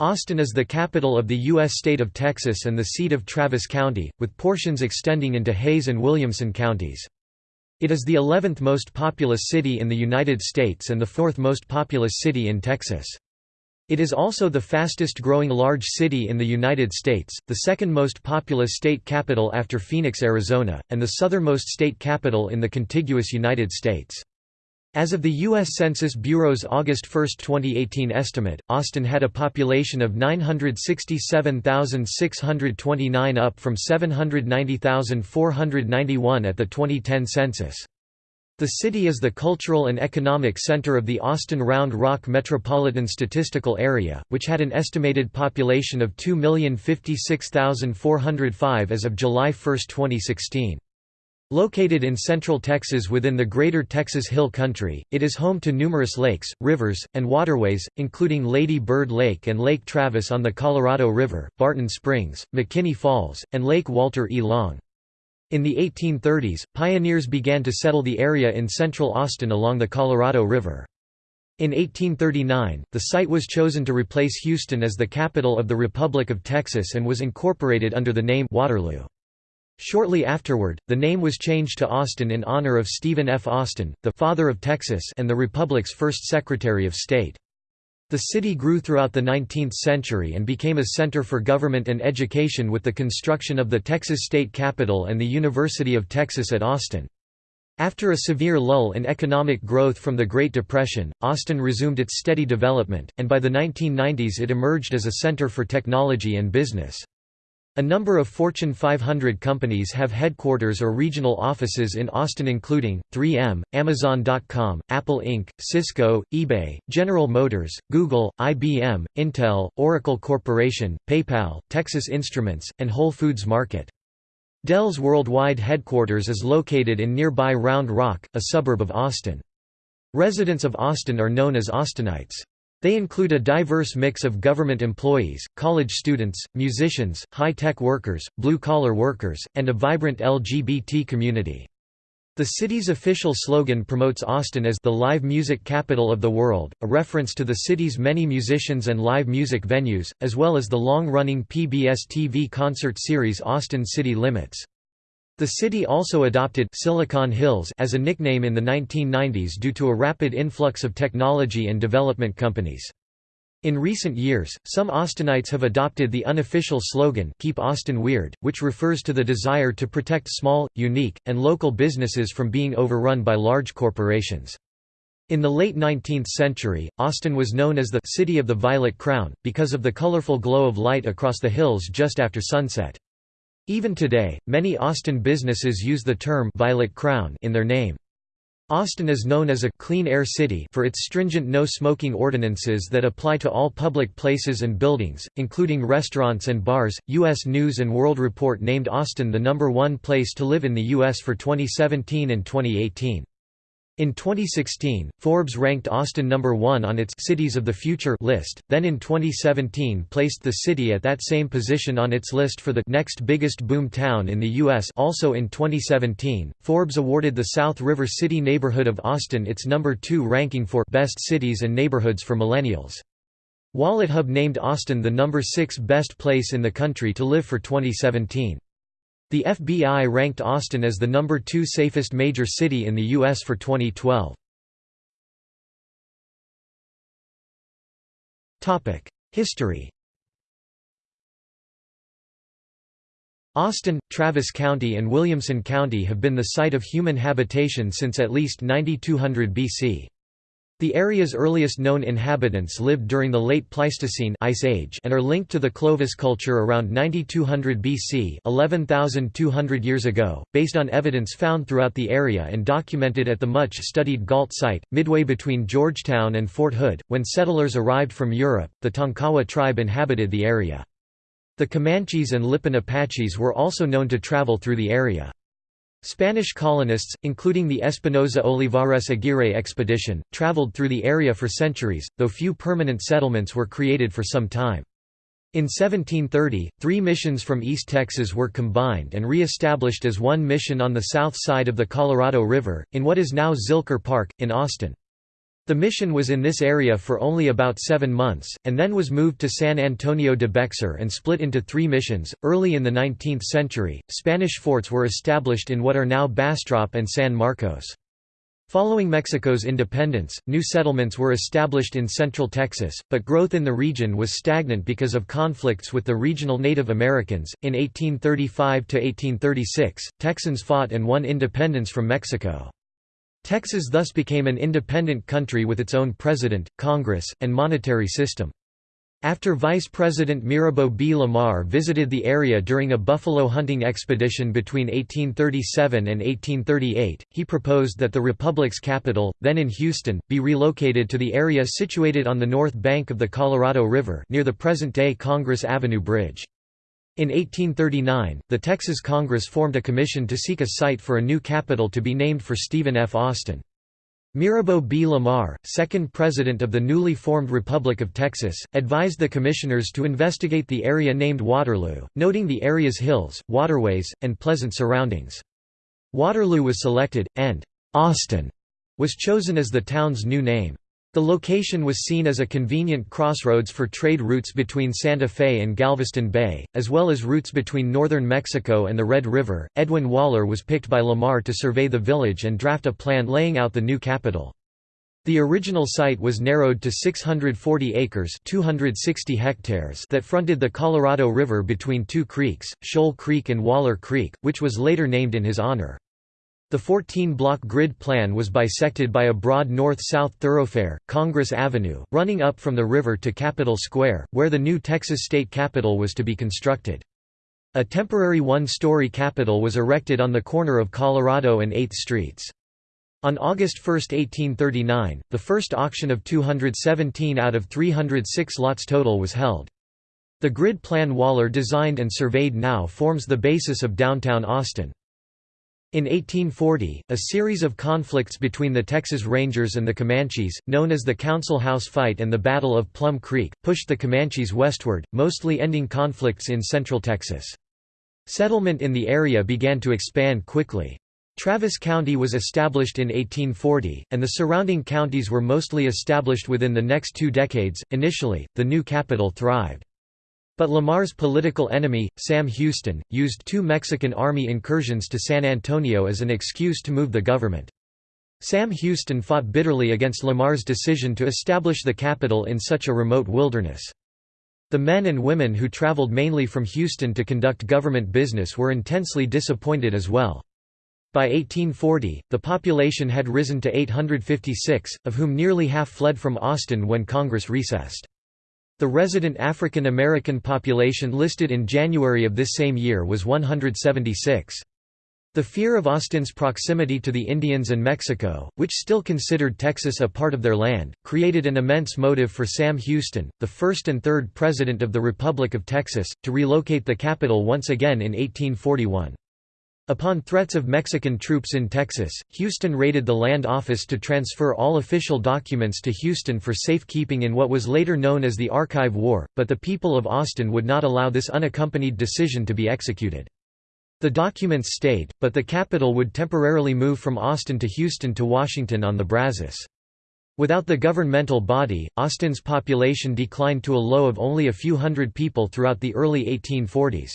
Austin is the capital of the U.S. state of Texas and the seat of Travis County, with portions extending into Hays and Williamson counties. It is the 11th most populous city in the United States and the fourth most populous city in Texas. It is also the fastest growing large city in the United States, the second most populous state capital after Phoenix, Arizona, and the southernmost state capital in the contiguous United States. As of the U.S. Census Bureau's August 1, 2018 estimate, Austin had a population of 967,629 up from 790,491 at the 2010 census. The city is the cultural and economic center of the Austin Round Rock Metropolitan Statistical Area, which had an estimated population of 2,056,405 as of July 1, 2016. Located in central Texas within the Greater Texas Hill Country, it is home to numerous lakes, rivers, and waterways, including Lady Bird Lake and Lake Travis on the Colorado River, Barton Springs, McKinney Falls, and Lake Walter E. Long. In the 1830s, pioneers began to settle the area in central Austin along the Colorado River. In 1839, the site was chosen to replace Houston as the capital of the Republic of Texas and was incorporated under the name Waterloo. Shortly afterward, the name was changed to Austin in honor of Stephen F. Austin, the «Father of Texas» and the Republic's first Secretary of State. The city grew throughout the 19th century and became a center for government and education with the construction of the Texas State Capitol and the University of Texas at Austin. After a severe lull in economic growth from the Great Depression, Austin resumed its steady development, and by the 1990s it emerged as a center for technology and business. A number of Fortune 500 companies have headquarters or regional offices in Austin including, 3M, Amazon.com, Apple Inc., Cisco, eBay, General Motors, Google, IBM, Intel, Oracle Corporation, PayPal, Texas Instruments, and Whole Foods Market. Dell's worldwide headquarters is located in nearby Round Rock, a suburb of Austin. Residents of Austin are known as Austinites. They include a diverse mix of government employees, college students, musicians, high-tech workers, blue-collar workers, and a vibrant LGBT community. The city's official slogan promotes Austin as the live music capital of the world, a reference to the city's many musicians and live music venues, as well as the long-running PBS TV concert series Austin City Limits. The city also adopted Silicon Hills as a nickname in the 1990s due to a rapid influx of technology and development companies. In recent years, some Austinites have adopted the unofficial slogan Keep Austin Weird, which refers to the desire to protect small, unique, and local businesses from being overrun by large corporations. In the late 19th century, Austin was known as the «City of the Violet Crown», because of the colorful glow of light across the hills just after sunset. Even today, many Austin businesses use the term Violet Crown in their name. Austin is known as a «clean air city» for its stringent no-smoking ordinances that apply to all public places and buildings, including restaurants and bars. U.S. News & World Report named Austin the number one place to live in the U.S. for 2017 and 2018. In 2016, Forbes ranked Austin number 1 on its Cities of the Future list, then in 2017 placed the city at that same position on its list for the next biggest boom town in the U.S. Also in 2017, Forbes awarded the South River City neighborhood of Austin its number 2 ranking for Best Cities and Neighborhoods for Millennials. WalletHub named Austin the number 6 best place in the country to live for 2017. The FBI ranked Austin as the number two safest major city in the U.S. for 2012. History Austin, Travis County and Williamson County have been the site of human habitation since at least 9200 BC. The area's earliest known inhabitants lived during the late Pleistocene Ice Age and are linked to the Clovis culture around 9200 BC 11,200 years ago, based on evidence found throughout the area and documented at the much-studied Gault site, midway between Georgetown and Fort Hood. When settlers arrived from Europe, the Tonkawa tribe inhabited the area. The Comanches and Lipan Apaches were also known to travel through the area. Spanish colonists, including the Espinosa Olivares Aguirre expedition, traveled through the area for centuries, though few permanent settlements were created for some time. In 1730, three missions from East Texas were combined and re-established as one mission on the south side of the Colorado River, in what is now Zilker Park, in Austin. The mission was in this area for only about seven months, and then was moved to San Antonio de Bexar and split into three missions. Early in the 19th century, Spanish forts were established in what are now Bastrop and San Marcos. Following Mexico's independence, new settlements were established in central Texas, but growth in the region was stagnant because of conflicts with the regional Native Americans. In 1835 to 1836, Texans fought and won independence from Mexico. Texas thus became an independent country with its own president, Congress, and monetary system. After Vice President Mirabeau B. Lamar visited the area during a buffalo hunting expedition between 1837 and 1838, he proposed that the Republic's capital, then in Houston, be relocated to the area situated on the north bank of the Colorado River near the present-day Congress Avenue Bridge. In 1839, the Texas Congress formed a commission to seek a site for a new capital to be named for Stephen F. Austin. Mirabeau B. Lamar, second president of the newly formed Republic of Texas, advised the commissioners to investigate the area named Waterloo, noting the area's hills, waterways, and pleasant surroundings. Waterloo was selected, and «Austin» was chosen as the town's new name. The location was seen as a convenient crossroads for trade routes between Santa Fe and Galveston Bay, as well as routes between northern Mexico and the Red River. Edwin Waller was picked by Lamar to survey the village and draft a plan laying out the new capital. The original site was narrowed to 640 acres 260 hectares that fronted the Colorado River between two creeks, Shoal Creek and Waller Creek, which was later named in his honor. The 14-block grid plan was bisected by a broad north-south thoroughfare, Congress Avenue, running up from the river to Capitol Square, where the new Texas state capitol was to be constructed. A temporary one-story capitol was erected on the corner of Colorado and 8th Streets. On August 1, 1839, the first auction of 217 out of 306 lots total was held. The grid plan Waller designed and surveyed now forms the basis of downtown Austin. In 1840, a series of conflicts between the Texas Rangers and the Comanches, known as the Council House Fight and the Battle of Plum Creek, pushed the Comanches westward, mostly ending conflicts in central Texas. Settlement in the area began to expand quickly. Travis County was established in 1840, and the surrounding counties were mostly established within the next two decades. Initially, the new capital thrived. But Lamar's political enemy, Sam Houston, used two Mexican army incursions to San Antonio as an excuse to move the government. Sam Houston fought bitterly against Lamar's decision to establish the capital in such a remote wilderness. The men and women who traveled mainly from Houston to conduct government business were intensely disappointed as well. By 1840, the population had risen to 856, of whom nearly half fled from Austin when Congress recessed. The resident African American population listed in January of this same year was 176. The fear of Austin's proximity to the Indians and Mexico, which still considered Texas a part of their land, created an immense motive for Sam Houston, the first and third President of the Republic of Texas, to relocate the capital once again in 1841. Upon threats of Mexican troops in Texas, Houston raided the land office to transfer all official documents to Houston for safekeeping in what was later known as the Archive War, but the people of Austin would not allow this unaccompanied decision to be executed. The documents stayed, but the capital would temporarily move from Austin to Houston to Washington on the Brazos. Without the governmental body, Austin's population declined to a low of only a few hundred people throughout the early 1840s.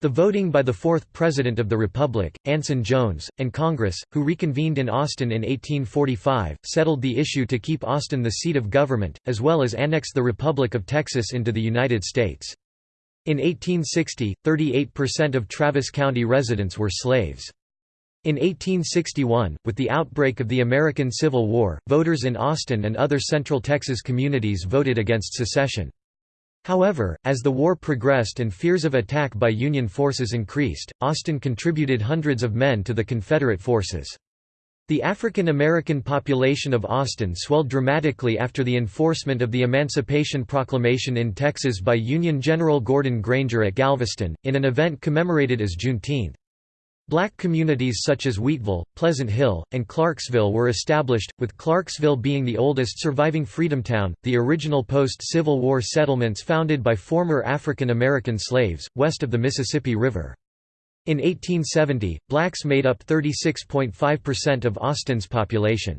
The voting by the fourth President of the Republic, Anson Jones, and Congress, who reconvened in Austin in 1845, settled the issue to keep Austin the seat of government, as well as annex the Republic of Texas into the United States. In 1860, 38% of Travis County residents were slaves. In 1861, with the outbreak of the American Civil War, voters in Austin and other Central Texas communities voted against secession. However, as the war progressed and fears of attack by Union forces increased, Austin contributed hundreds of men to the Confederate forces. The African American population of Austin swelled dramatically after the enforcement of the Emancipation Proclamation in Texas by Union General Gordon Granger at Galveston, in an event commemorated as Juneteenth. Black communities such as Wheatville, Pleasant Hill, and Clarksville were established, with Clarksville being the oldest surviving Freedomtown, the original post-Civil War settlements founded by former African American slaves, west of the Mississippi River. In 1870, blacks made up 36.5% of Austin's population.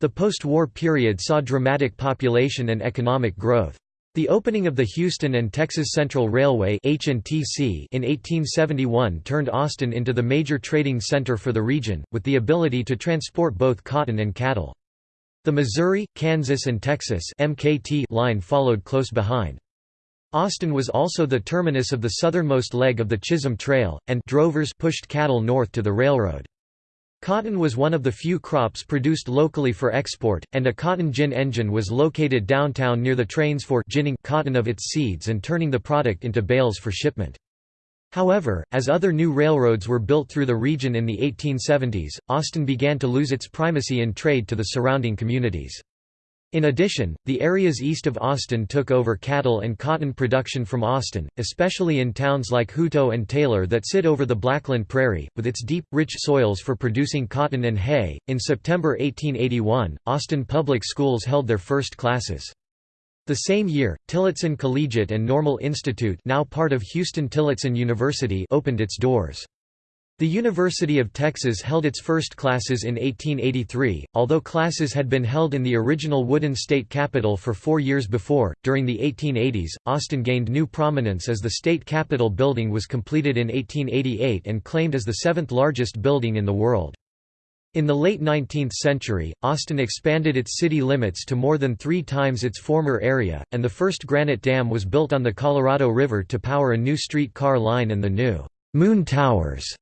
The post-war period saw dramatic population and economic growth. The opening of the Houston and Texas Central Railway in 1871 turned Austin into the major trading center for the region, with the ability to transport both cotton and cattle. The Missouri, Kansas and Texas MKT line followed close behind. Austin was also the terminus of the southernmost leg of the Chisholm Trail, and drovers pushed cattle north to the railroad. Cotton was one of the few crops produced locally for export, and a cotton gin engine was located downtown near the trains for ginning cotton of its seeds and turning the product into bales for shipment. However, as other new railroads were built through the region in the 1870s, Austin began to lose its primacy in trade to the surrounding communities. In addition, the areas east of Austin took over cattle and cotton production from Austin, especially in towns like Hutto and Taylor that sit over the Blackland Prairie, with its deep, rich soils for producing cotton and hay. In September 1881, Austin public schools held their first classes. The same year, Tillotson Collegiate and Normal Institute, now part of Huston Tillotson University, opened its doors. The University of Texas held its first classes in 1883, although classes had been held in the original wooden state capitol for four years before. During the 1880s, Austin gained new prominence as the state capitol building was completed in 1888 and claimed as the seventh largest building in the world. In the late 19th century, Austin expanded its city limits to more than three times its former area, and the first granite dam was built on the Colorado River to power a new streetcar line and the new Moon Towers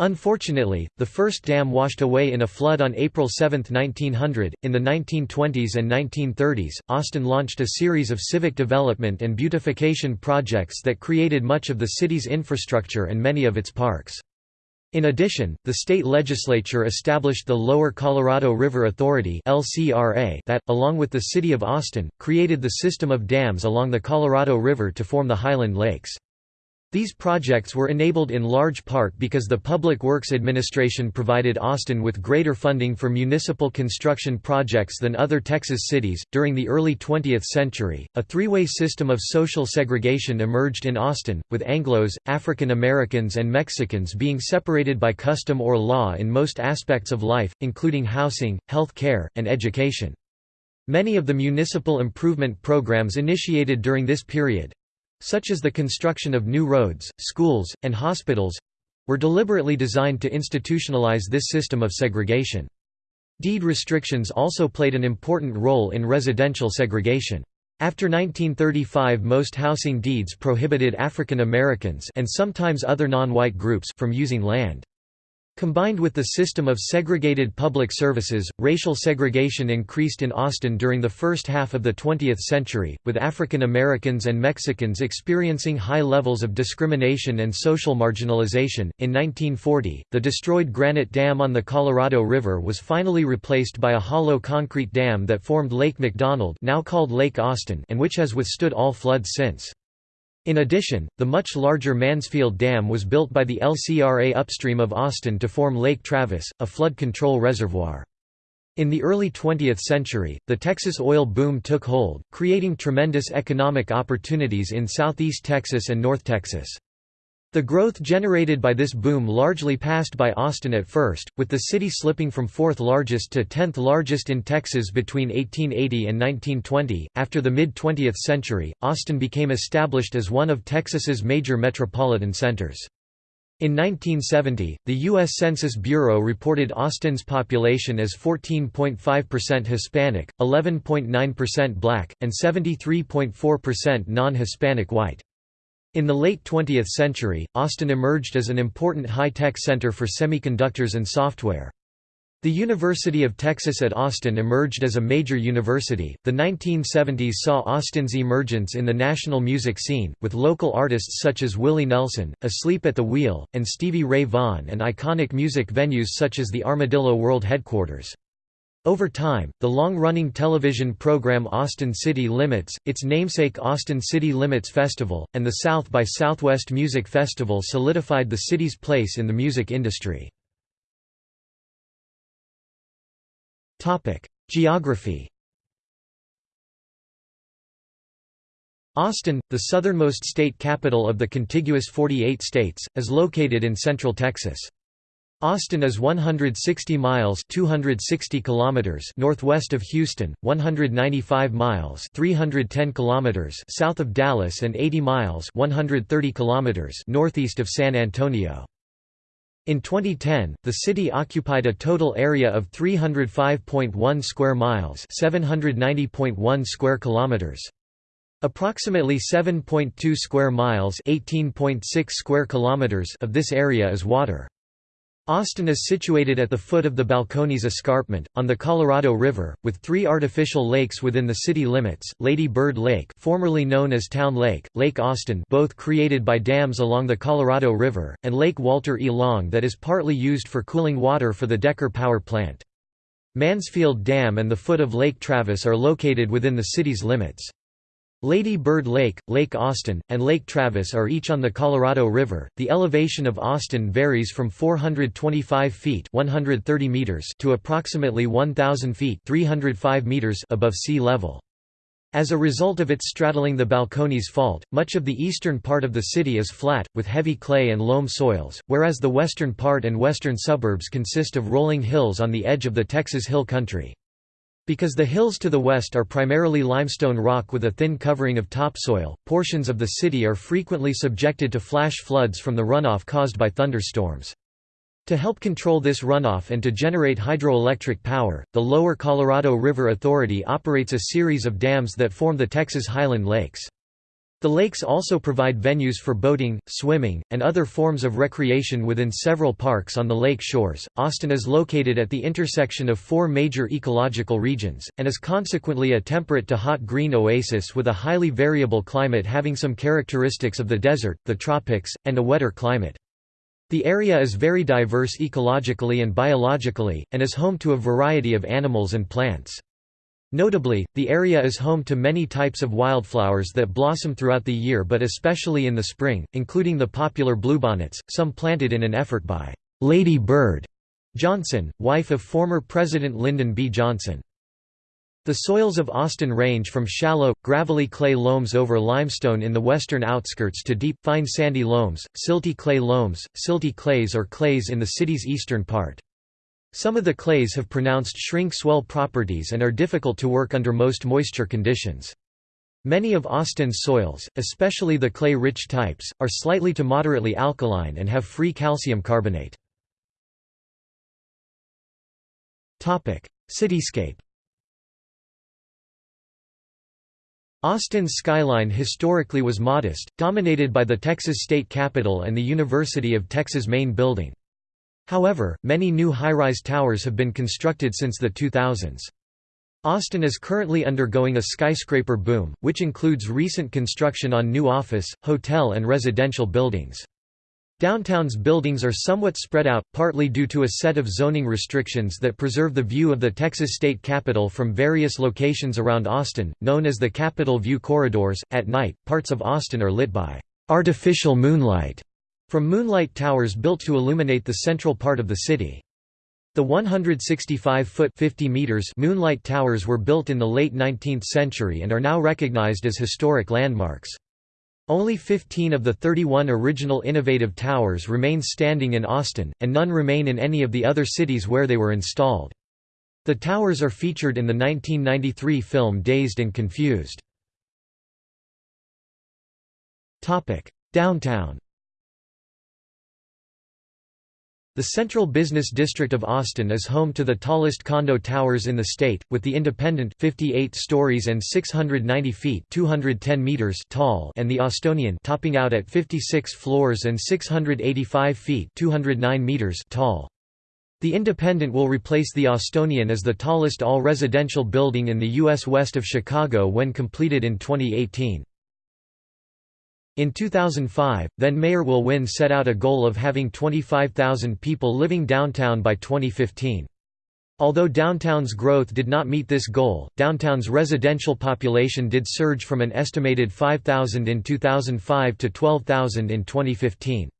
Unfortunately, the first dam washed away in a flood on April 7, 1900. In the 1920s and 1930s, Austin launched a series of civic development and beautification projects that created much of the city's infrastructure and many of its parks. In addition, the state legislature established the Lower Colorado River Authority that, along with the city of Austin, created the system of dams along the Colorado River to form the Highland Lakes. These projects were enabled in large part because the Public Works Administration provided Austin with greater funding for municipal construction projects than other Texas cities. During the early 20th century, a three way system of social segregation emerged in Austin, with Anglos, African Americans, and Mexicans being separated by custom or law in most aspects of life, including housing, health care, and education. Many of the municipal improvement programs initiated during this period, such as the construction of new roads, schools, and hospitals were deliberately designed to institutionalize this system of segregation. Deed restrictions also played an important role in residential segregation. After 1935 most housing deeds prohibited African Americans and sometimes other non-white groups from using land. Combined with the system of segregated public services, racial segregation increased in Austin during the first half of the 20th century, with African Americans and Mexicans experiencing high levels of discrimination and social marginalization. In 1940, the destroyed granite dam on the Colorado River was finally replaced by a hollow concrete dam that formed Lake McDonald, now called Lake Austin, and which has withstood all floods since. In addition, the much larger Mansfield Dam was built by the LCRA upstream of Austin to form Lake Travis, a flood control reservoir. In the early 20th century, the Texas oil boom took hold, creating tremendous economic opportunities in southeast Texas and North Texas. The growth generated by this boom largely passed by Austin at first, with the city slipping from fourth largest to tenth largest in Texas between 1880 and 1920. After the mid 20th century, Austin became established as one of Texas's major metropolitan centers. In 1970, the U.S. Census Bureau reported Austin's population as 14.5% Hispanic, 11.9% black, and 73.4% non-Hispanic white. In the late 20th century, Austin emerged as an important high-tech center for semiconductors and software. The University of Texas at Austin emerged as a major university. The 1970s saw Austin's emergence in the national music scene, with local artists such as Willie Nelson, Asleep at the Wheel, and Stevie Ray Vaughan, and iconic music venues such as the Armadillo World Headquarters. Over time, the long-running television program Austin City Limits, its namesake Austin City Limits Festival, and the South by Southwest Music Festival solidified the city's place in the music industry. Geography Austin, the southernmost state capital of the contiguous 48 states, is located in central Texas. Austin is 160 miles 260 kilometers northwest of Houston, 195 miles 310 kilometers south of Dallas and 80 miles 130 kilometers northeast of San Antonio. In 2010, the city occupied a total area of 305.1 square miles, 790.1 square kilometers. Approximately 7.2 square miles, 18.6 square kilometers of this area is water. Austin is situated at the foot of the Balcones Escarpment, on the Colorado River, with three artificial lakes within the city limits, Lady Bird Lake formerly known as Town Lake, Lake Austin both created by dams along the Colorado River, and Lake Walter E. Long that is partly used for cooling water for the Decker Power Plant. Mansfield Dam and the foot of Lake Travis are located within the city's limits. Lady Bird Lake, Lake Austin, and Lake Travis are each on the Colorado River. The elevation of Austin varies from 425 feet (130 meters) to approximately 1000 feet (305 meters) above sea level. As a result of its straddling the Balcones Fault, much of the eastern part of the city is flat, with heavy clay and loam soils, whereas the western part and western suburbs consist of rolling hills on the edge of the Texas Hill Country. Because the hills to the west are primarily limestone rock with a thin covering of topsoil, portions of the city are frequently subjected to flash floods from the runoff caused by thunderstorms. To help control this runoff and to generate hydroelectric power, the Lower Colorado River Authority operates a series of dams that form the Texas Highland Lakes. The lakes also provide venues for boating, swimming, and other forms of recreation within several parks on the lake shores. Austin is located at the intersection of four major ecological regions, and is consequently a temperate to hot green oasis with a highly variable climate having some characteristics of the desert, the tropics, and a wetter climate. The area is very diverse ecologically and biologically, and is home to a variety of animals and plants. Notably, the area is home to many types of wildflowers that blossom throughout the year but especially in the spring, including the popular bluebonnets, some planted in an effort by Lady Bird Johnson, wife of former President Lyndon B. Johnson. The soils of Austin range from shallow, gravelly clay loams over limestone in the western outskirts to deep, fine sandy loams, silty clay loams, silty clays or clays in the city's eastern part. Some of the clays have pronounced shrink-swell properties and are difficult to work under most moisture conditions. Many of Austin's soils, especially the clay-rich types, are slightly to moderately alkaline and have free calcium carbonate. Cityscape Austin's skyline historically was modest, dominated by the Texas State Capitol and the University of Texas main building. However, many new high-rise towers have been constructed since the 2000s. Austin is currently undergoing a skyscraper boom, which includes recent construction on new office, hotel and residential buildings. Downtown's buildings are somewhat spread out, partly due to a set of zoning restrictions that preserve the view of the Texas state capitol from various locations around Austin, known as the Capitol View Corridors. At night, parts of Austin are lit by artificial moonlight from moonlight towers built to illuminate the central part of the city. The 165-foot (50 meters) moonlight towers were built in the late 19th century and are now recognized as historic landmarks. Only 15 of the 31 original innovative towers remain standing in Austin, and none remain in any of the other cities where they were installed. The towers are featured in the 1993 film Dazed and Confused. Downtown The Central Business District of Austin is home to the tallest condo towers in the state, with the Independent 58 stories and 690 feet 210 meters tall and the Austonian topping out at 56 floors and 685 feet 209 meters tall. The Independent will replace the Austonian as the tallest all-residential building in the U.S. west of Chicago when completed in 2018. In 2005, then-Mayor Will Wynn set out a goal of having 25,000 people living downtown by 2015. Although downtown's growth did not meet this goal, downtown's residential population did surge from an estimated 5,000 in 2005 to 12,000 in 2015.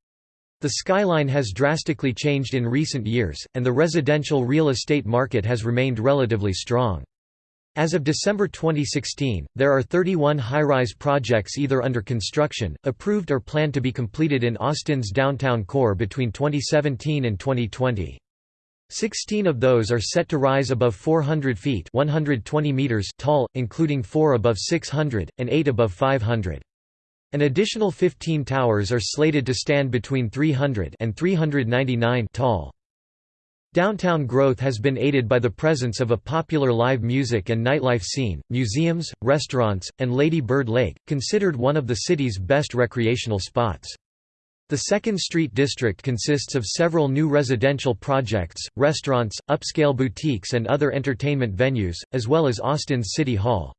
The skyline has drastically changed in recent years, and the residential real estate market has remained relatively strong. As of December 2016, there are 31 high-rise projects either under construction, approved or planned to be completed in Austin's downtown core between 2017 and 2020. Sixteen of those are set to rise above 400 feet 120 meters tall, including four above 600, and eight above 500. An additional 15 towers are slated to stand between 300 and 399 tall. Downtown growth has been aided by the presence of a popular live music and nightlife scene, museums, restaurants, and Lady Bird Lake, considered one of the city's best recreational spots. The Second Street district consists of several new residential projects, restaurants, upscale boutiques and other entertainment venues, as well as Austin's City Hall.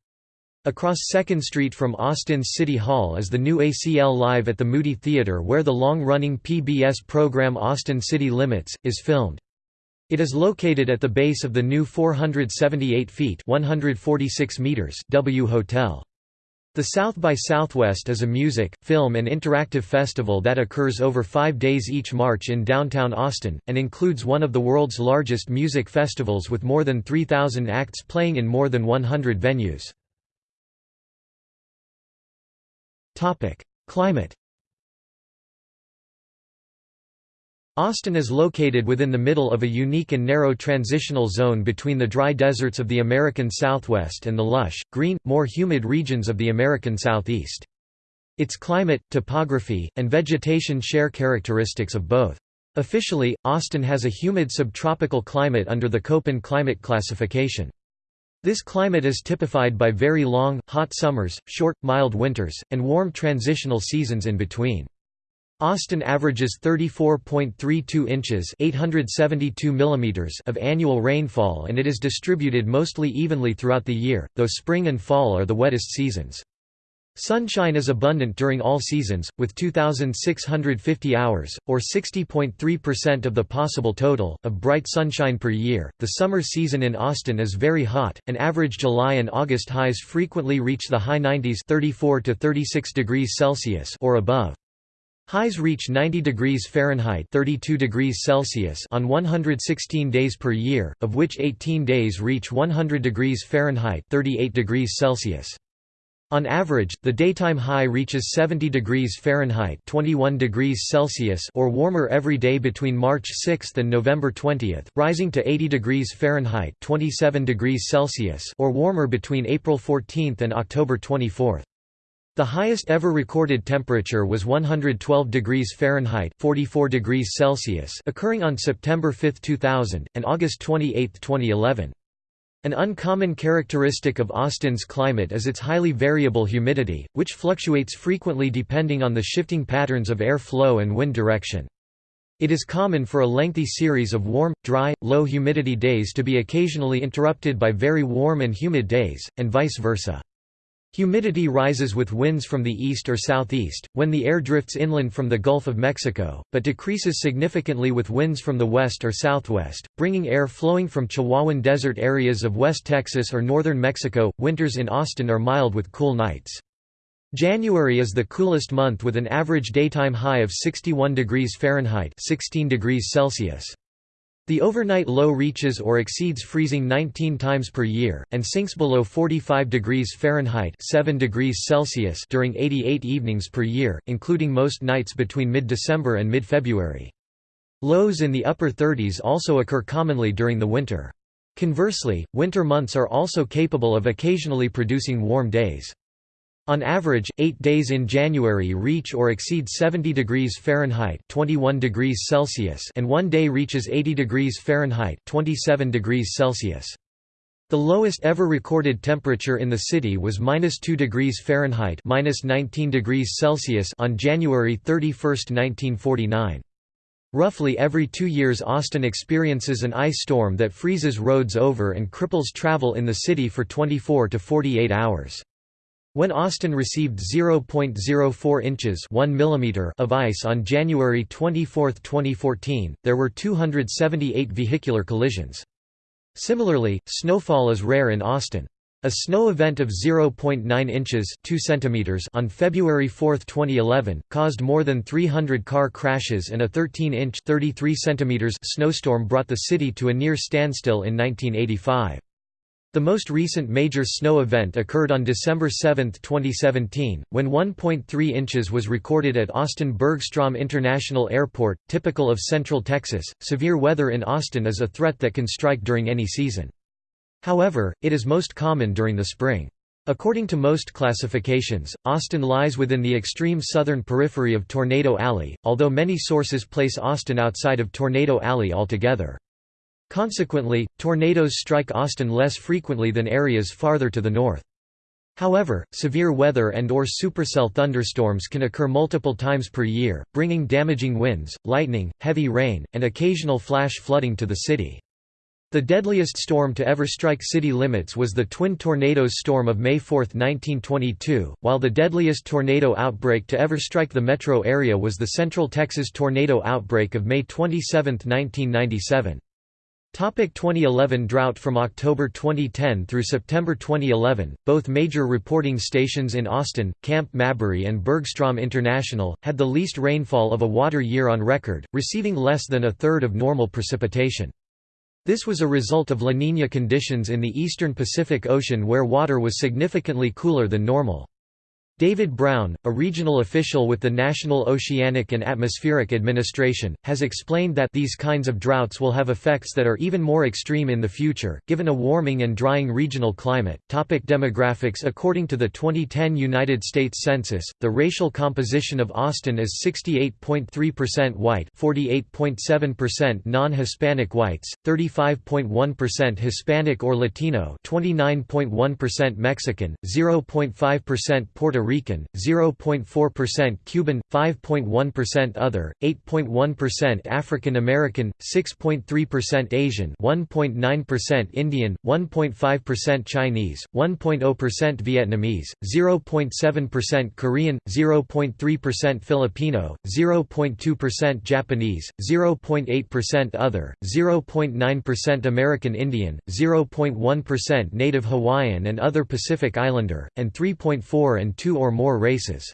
Across 2nd Street from Austin's City Hall is the new ACL Live at the Moody Theater where the long-running PBS program Austin City Limits, is filmed. It is located at the base of the new 478 feet 146 meters W Hotel. The South by Southwest is a music, film and interactive festival that occurs over five days each March in downtown Austin, and includes one of the world's largest music festivals with more than 3,000 acts playing in more than 100 venues. Climate Austin is located within the middle of a unique and narrow transitional zone between the dry deserts of the American Southwest and the lush, green, more humid regions of the American Southeast. Its climate, topography, and vegetation share characteristics of both. Officially, Austin has a humid subtropical climate under the Köppen climate classification. This climate is typified by very long, hot summers, short, mild winters, and warm transitional seasons in between. Austin averages 34.32 inches (872 millimeters) of annual rainfall and it is distributed mostly evenly throughout the year, though spring and fall are the wettest seasons. Sunshine is abundant during all seasons, with 2,650 hours, or 60.3% of the possible total, of bright sunshine per year. The summer season in Austin is very hot, and average July and August highs frequently reach the high 90s 34 to 36 degrees Celsius or above. Highs reach 90 degrees Fahrenheit 32 degrees Celsius on 116 days per year, of which 18 days reach 100 degrees Fahrenheit 38 degrees Celsius. On average, the daytime high reaches 70 degrees Fahrenheit 21 degrees Celsius or warmer every day between March 6 and November 20, rising to 80 degrees Fahrenheit 27 degrees Celsius or warmer between April 14 and October 24. The highest ever recorded temperature was 112 degrees Fahrenheit 44 degrees Celsius occurring on September 5, 2000, and August 28, 2011. An uncommon characteristic of Austin's climate is its highly variable humidity, which fluctuates frequently depending on the shifting patterns of air flow and wind direction. It is common for a lengthy series of warm, dry, low humidity days to be occasionally interrupted by very warm and humid days, and vice versa. Humidity rises with winds from the east or southeast, when the air drifts inland from the Gulf of Mexico, but decreases significantly with winds from the west or southwest, bringing air flowing from Chihuahuan desert areas of West Texas or northern Mexico. Winters in Austin are mild with cool nights. January is the coolest month with an average daytime high of 61 degrees Fahrenheit 16 degrees Celsius. The overnight low reaches or exceeds freezing 19 times per year, and sinks below 45 degrees Fahrenheit 7 degrees Celsius during 88 evenings per year, including most nights between mid-December and mid-February. Lows in the upper 30s also occur commonly during the winter. Conversely, winter months are also capable of occasionally producing warm days. On average, eight days in January reach or exceed 70 degrees Fahrenheit 21 degrees Celsius and one day reaches 80 degrees Fahrenheit 27 degrees Celsius. The lowest ever recorded temperature in the city was minus 2 degrees Fahrenheit minus 19 degrees Celsius on January 31, 1949. Roughly every two years Austin experiences an ice storm that freezes roads over and cripples travel in the city for 24 to 48 hours. When Austin received 0.04 inches 1 mm of ice on January 24, 2014, there were 278 vehicular collisions. Similarly, snowfall is rare in Austin. A snow event of 0.9 inches 2 centimeters on February 4, 2011, caused more than 300 car crashes and a 13-inch 33 centimeters snowstorm brought the city to a near standstill in 1985. The most recent major snow event occurred on December 7, 2017, when 1.3 inches was recorded at Austin Bergstrom International Airport. Typical of Central Texas, severe weather in Austin is a threat that can strike during any season. However, it is most common during the spring. According to most classifications, Austin lies within the extreme southern periphery of Tornado Alley, although many sources place Austin outside of Tornado Alley altogether. Consequently, tornadoes strike Austin less frequently than areas farther to the north. However, severe weather and or supercell thunderstorms can occur multiple times per year, bringing damaging winds, lightning, heavy rain, and occasional flash flooding to the city. The deadliest storm to ever strike city limits was the Twin Tornadoes storm of May 4, 1922, while the deadliest tornado outbreak to ever strike the metro area was the Central Texas tornado outbreak of May 27, 1997. Topic 2011 drought From October 2010 through September 2011, both major reporting stations in Austin, Camp Mabry and Bergstrom International, had the least rainfall of a water year on record, receiving less than a third of normal precipitation. This was a result of La Niña conditions in the eastern Pacific Ocean where water was significantly cooler than normal. David Brown, a regional official with the National Oceanic and Atmospheric Administration, has explained that these kinds of droughts will have effects that are even more extreme in the future, given a warming and drying regional climate. Topic demographics According to the 2010 United States Census, the racial composition of Austin is 68.3% white, 48.7% non-Hispanic whites, 35.1% Hispanic or Latino, 29.1% Mexican, 0.5% Puerto Rican, 0.4% Cuban, 5.1% other, 8.1% African American, 6.3% Asian, 1.9% Indian, 1.5% Chinese, 1.0% Vietnamese, 0.7% Korean, 0.3% Filipino, 0.2% Japanese, 0.8% other, 0.9% American Indian, 0.1% Native Hawaiian and other Pacific Islander, and 3.4 and 2 or more races.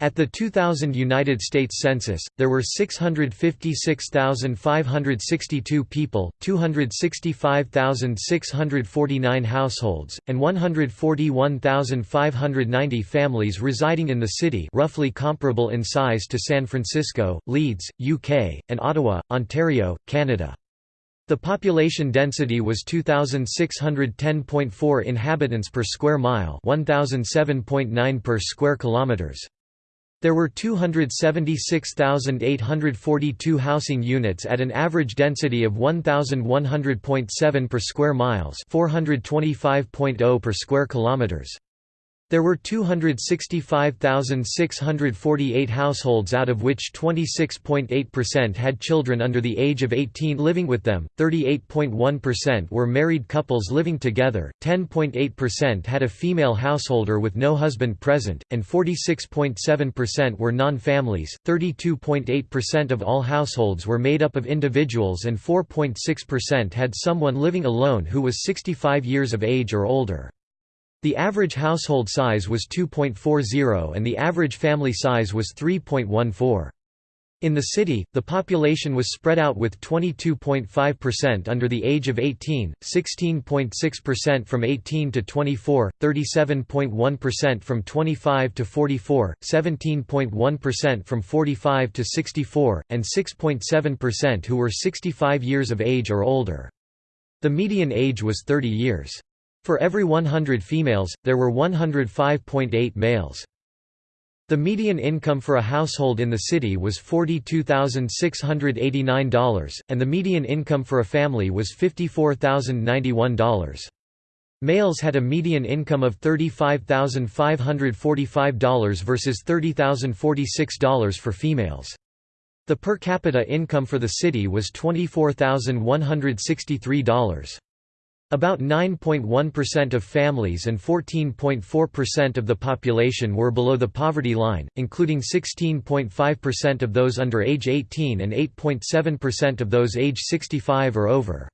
At the 2000 United States Census, there were 656,562 people, 265,649 households, and 141,590 families residing in the city roughly comparable in size to San Francisco, Leeds, UK, and Ottawa, Ontario, Canada. The population density was 2610.4 inhabitants per square mile, 1007.9 per square kilometers. There were 276,842 housing units at an average density of 1100.7 per square miles, 425.0 per square kilometers. There were 265,648 households out of which 26.8% had children under the age of 18 living with them, 38.1% were married couples living together, 10.8% had a female householder with no husband present, and 46.7% were non-families, 32.8% of all households were made up of individuals and 4.6% had someone living alone who was 65 years of age or older. The average household size was 2.40 and the average family size was 3.14. In the city, the population was spread out with 22.5% under the age of 18, 16.6% from 18 to 24, 37.1% from 25 to 44, 17.1% from 45 to 64, and 6.7% who were 65 years of age or older. The median age was 30 years. For every 100 females, there were 105.8 males. The median income for a household in the city was $42,689, and the median income for a family was $54,091. Males had a median income of $35,545 versus $30,046 for females. The per capita income for the city was $24,163. About 9.1% of families and 14.4% of the population were below the poverty line, including 16.5% of those under age 18 and 8.7% of those age 65 or over.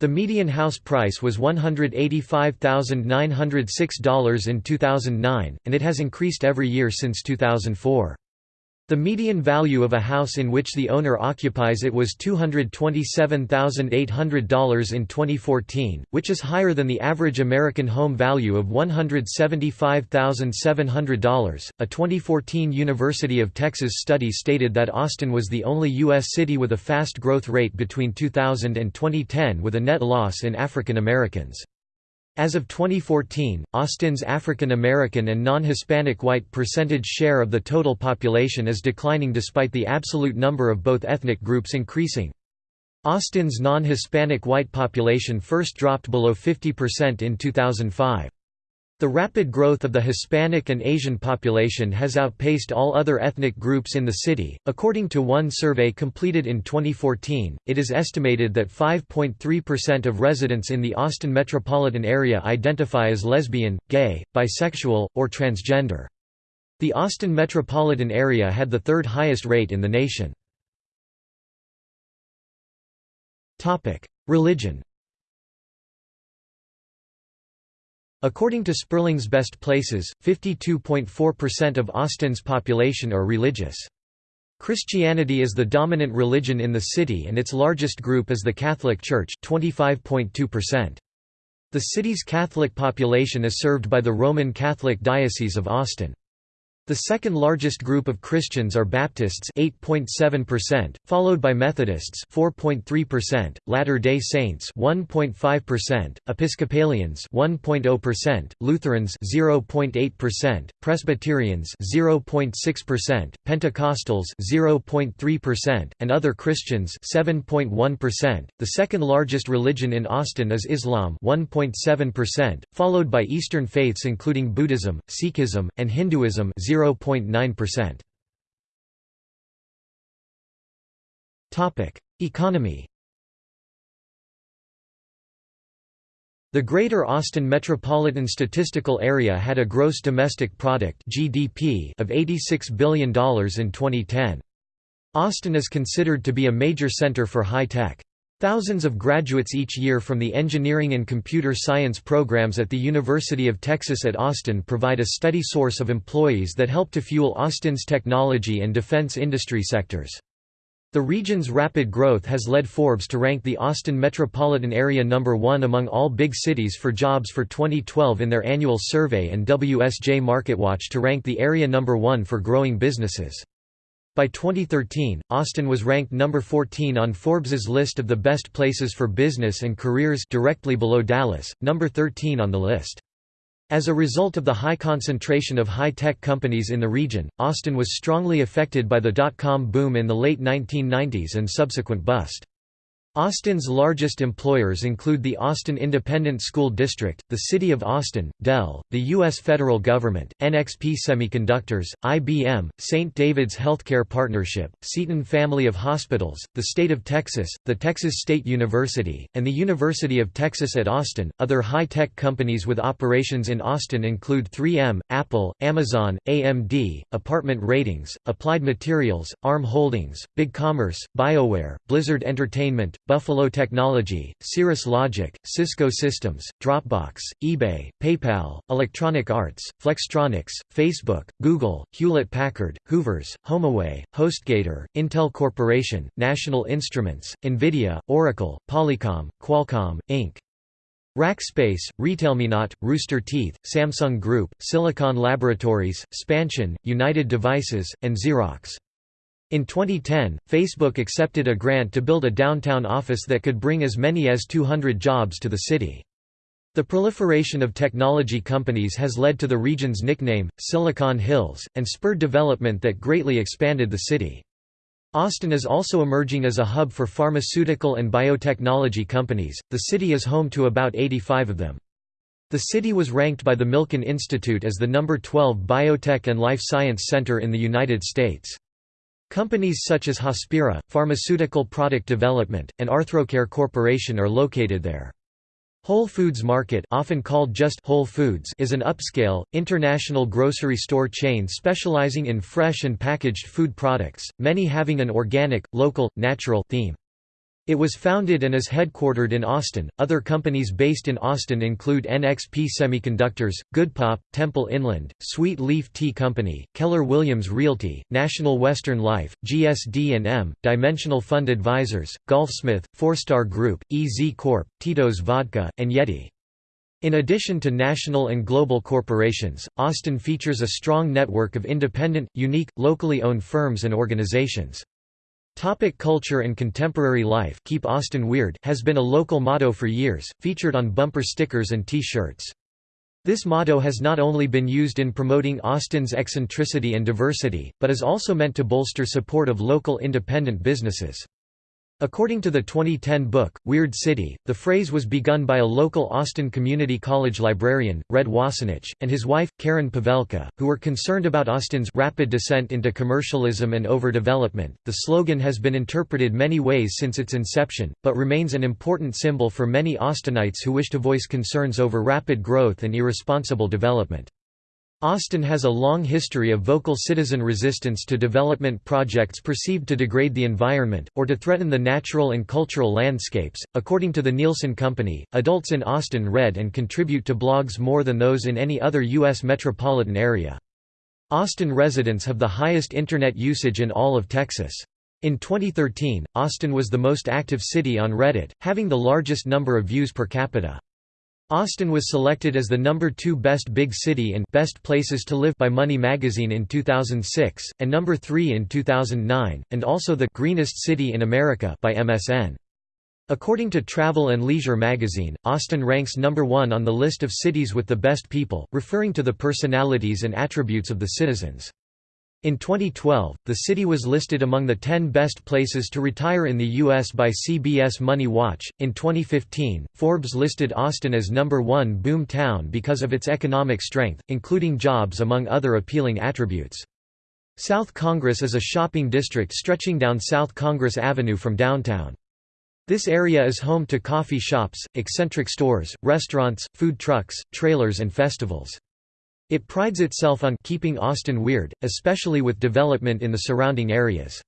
The median house price was $185,906 in 2009, and it has increased every year since 2004. The median value of a house in which the owner occupies it was $227,800 in 2014, which is higher than the average American home value of $175,700. A 2014 University of Texas study stated that Austin was the only U.S. city with a fast growth rate between 2000 and 2010 with a net loss in African Americans. As of 2014, Austin's African American and non-Hispanic white percentage share of the total population is declining despite the absolute number of both ethnic groups increasing. Austin's non-Hispanic white population first dropped below 50% in 2005. The rapid growth of the Hispanic and Asian population has outpaced all other ethnic groups in the city. According to one survey completed in 2014, it is estimated that 5.3% of residents in the Austin metropolitan area identify as lesbian, gay, bisexual, or transgender. The Austin metropolitan area had the third highest rate in the nation. Religion According to Sperling's Best Places, 52.4% of Austin's population are religious. Christianity is the dominant religion in the city and its largest group is the Catholic Church 25.2%. The city's Catholic population is served by the Roman Catholic Diocese of Austin. The second largest group of Christians are Baptists 8.7%, followed by Methodists 4.3%, Latter-day Saints 1.5%, Episcopalians 1.0%, Lutherans 0.8%, Presbyterians 0.6%, Pentecostals 0.3%, and other Christians 7.1%. The second largest religion in Austin is Islam 1.7%, followed by Eastern faiths including Buddhism, Sikhism, and Hinduism 0.9%. Topic: Economy. The Greater Austin Metropolitan Statistical Area had a gross domestic product (GDP) of $86 billion in 2010. Austin is considered to be a major center for high tech. Thousands of graduates each year from the engineering and computer science programs at the University of Texas at Austin provide a steady source of employees that help to fuel Austin's technology and defense industry sectors. The region's rapid growth has led Forbes to rank the Austin metropolitan area number one among all big cities for jobs for 2012 in their annual survey and WSJ MarketWatch to rank the area number one for growing businesses. By 2013, Austin was ranked number 14 on Forbes's list of the best places for business and careers directly below Dallas, number 13 on the list. As a result of the high concentration of high-tech companies in the region, Austin was strongly affected by the dot-com boom in the late 1990s and subsequent bust. Austin's largest employers include the Austin Independent School District, the City of Austin, Dell, the U.S. federal government, NXP Semiconductors, IBM, St. David's Healthcare Partnership, Seton Family of Hospitals, the State of Texas, the Texas State University, and the University of Texas at Austin. Other high tech companies with operations in Austin include 3M, Apple, Amazon, AMD, Apartment Ratings, Applied Materials, ARM Holdings, BigCommerce, BioWare, Blizzard Entertainment, Buffalo Technology, Cirrus Logic, Cisco Systems, Dropbox, eBay, PayPal, Electronic Arts, Flextronics, Facebook, Google, Hewlett-Packard, Hoovers, HomeAway, HostGator, Intel Corporation, National Instruments, NVIDIA, Oracle, Polycom, Qualcomm, Inc. Rackspace, RetailMeNot, Rooster Teeth, Samsung Group, Silicon Laboratories, Spansion, United Devices, and Xerox. In 2010, Facebook accepted a grant to build a downtown office that could bring as many as 200 jobs to the city. The proliferation of technology companies has led to the region's nickname, Silicon Hills, and spurred development that greatly expanded the city. Austin is also emerging as a hub for pharmaceutical and biotechnology companies, the city is home to about 85 of them. The city was ranked by the Milken Institute as the number 12 biotech and life science center in the United States. Companies such as Hospira, Pharmaceutical Product Development, and Arthrocare Corporation are located there. Whole Foods Market often called just Whole Foods is an upscale, international grocery store chain specializing in fresh and packaged food products, many having an organic, local, natural theme. It was founded and is headquartered in Austin. Other companies based in Austin include NXP Semiconductors, Goodpop, Temple Inland, Sweet Leaf Tea Company, Keller Williams Realty, National Western Life, GSD&M, Dimensional Fund Advisors, Golfsmith, Four Star Group, EZ Corp, Tito's Vodka, and Yeti. In addition to national and global corporations, Austin features a strong network of independent, unique, locally owned firms and organizations. Topic culture and contemporary life Keep Austin Weird has been a local motto for years, featured on bumper stickers and T-shirts. This motto has not only been used in promoting Austin's eccentricity and diversity, but is also meant to bolster support of local independent businesses. According to the 2010 book, Weird City, the phrase was begun by a local Austin Community College librarian, Red Wassenich, and his wife, Karen Pavelka, who were concerned about Austin's rapid descent into commercialism and overdevelopment. The slogan has been interpreted many ways since its inception, but remains an important symbol for many Austinites who wish to voice concerns over rapid growth and irresponsible development. Austin has a long history of vocal citizen resistance to development projects perceived to degrade the environment, or to threaten the natural and cultural landscapes. According to the Nielsen Company, adults in Austin read and contribute to blogs more than those in any other U.S. metropolitan area. Austin residents have the highest Internet usage in all of Texas. In 2013, Austin was the most active city on Reddit, having the largest number of views per capita. Austin was selected as the number 2 best big city and best places to live by Money magazine in 2006 and number 3 in 2009 and also the greenest city in America by MSN. According to Travel and Leisure magazine, Austin ranks number 1 on the list of cities with the best people, referring to the personalities and attributes of the citizens. In 2012, the city was listed among the 10 best places to retire in the U.S. by CBS Money Watch. In 2015, Forbes listed Austin as number one boom town because of its economic strength, including jobs among other appealing attributes. South Congress is a shopping district stretching down South Congress Avenue from downtown. This area is home to coffee shops, eccentric stores, restaurants, food trucks, trailers and festivals. It prides itself on keeping Austin weird, especially with development in the surrounding areas.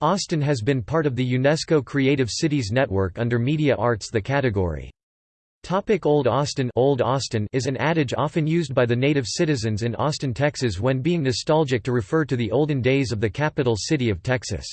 Austin has been part of the UNESCO Creative Cities Network under Media Arts the category. Topic Old Austin Old Austin is an adage often used by the native citizens in Austin, Texas when being nostalgic to refer to the olden days of the capital city of Texas.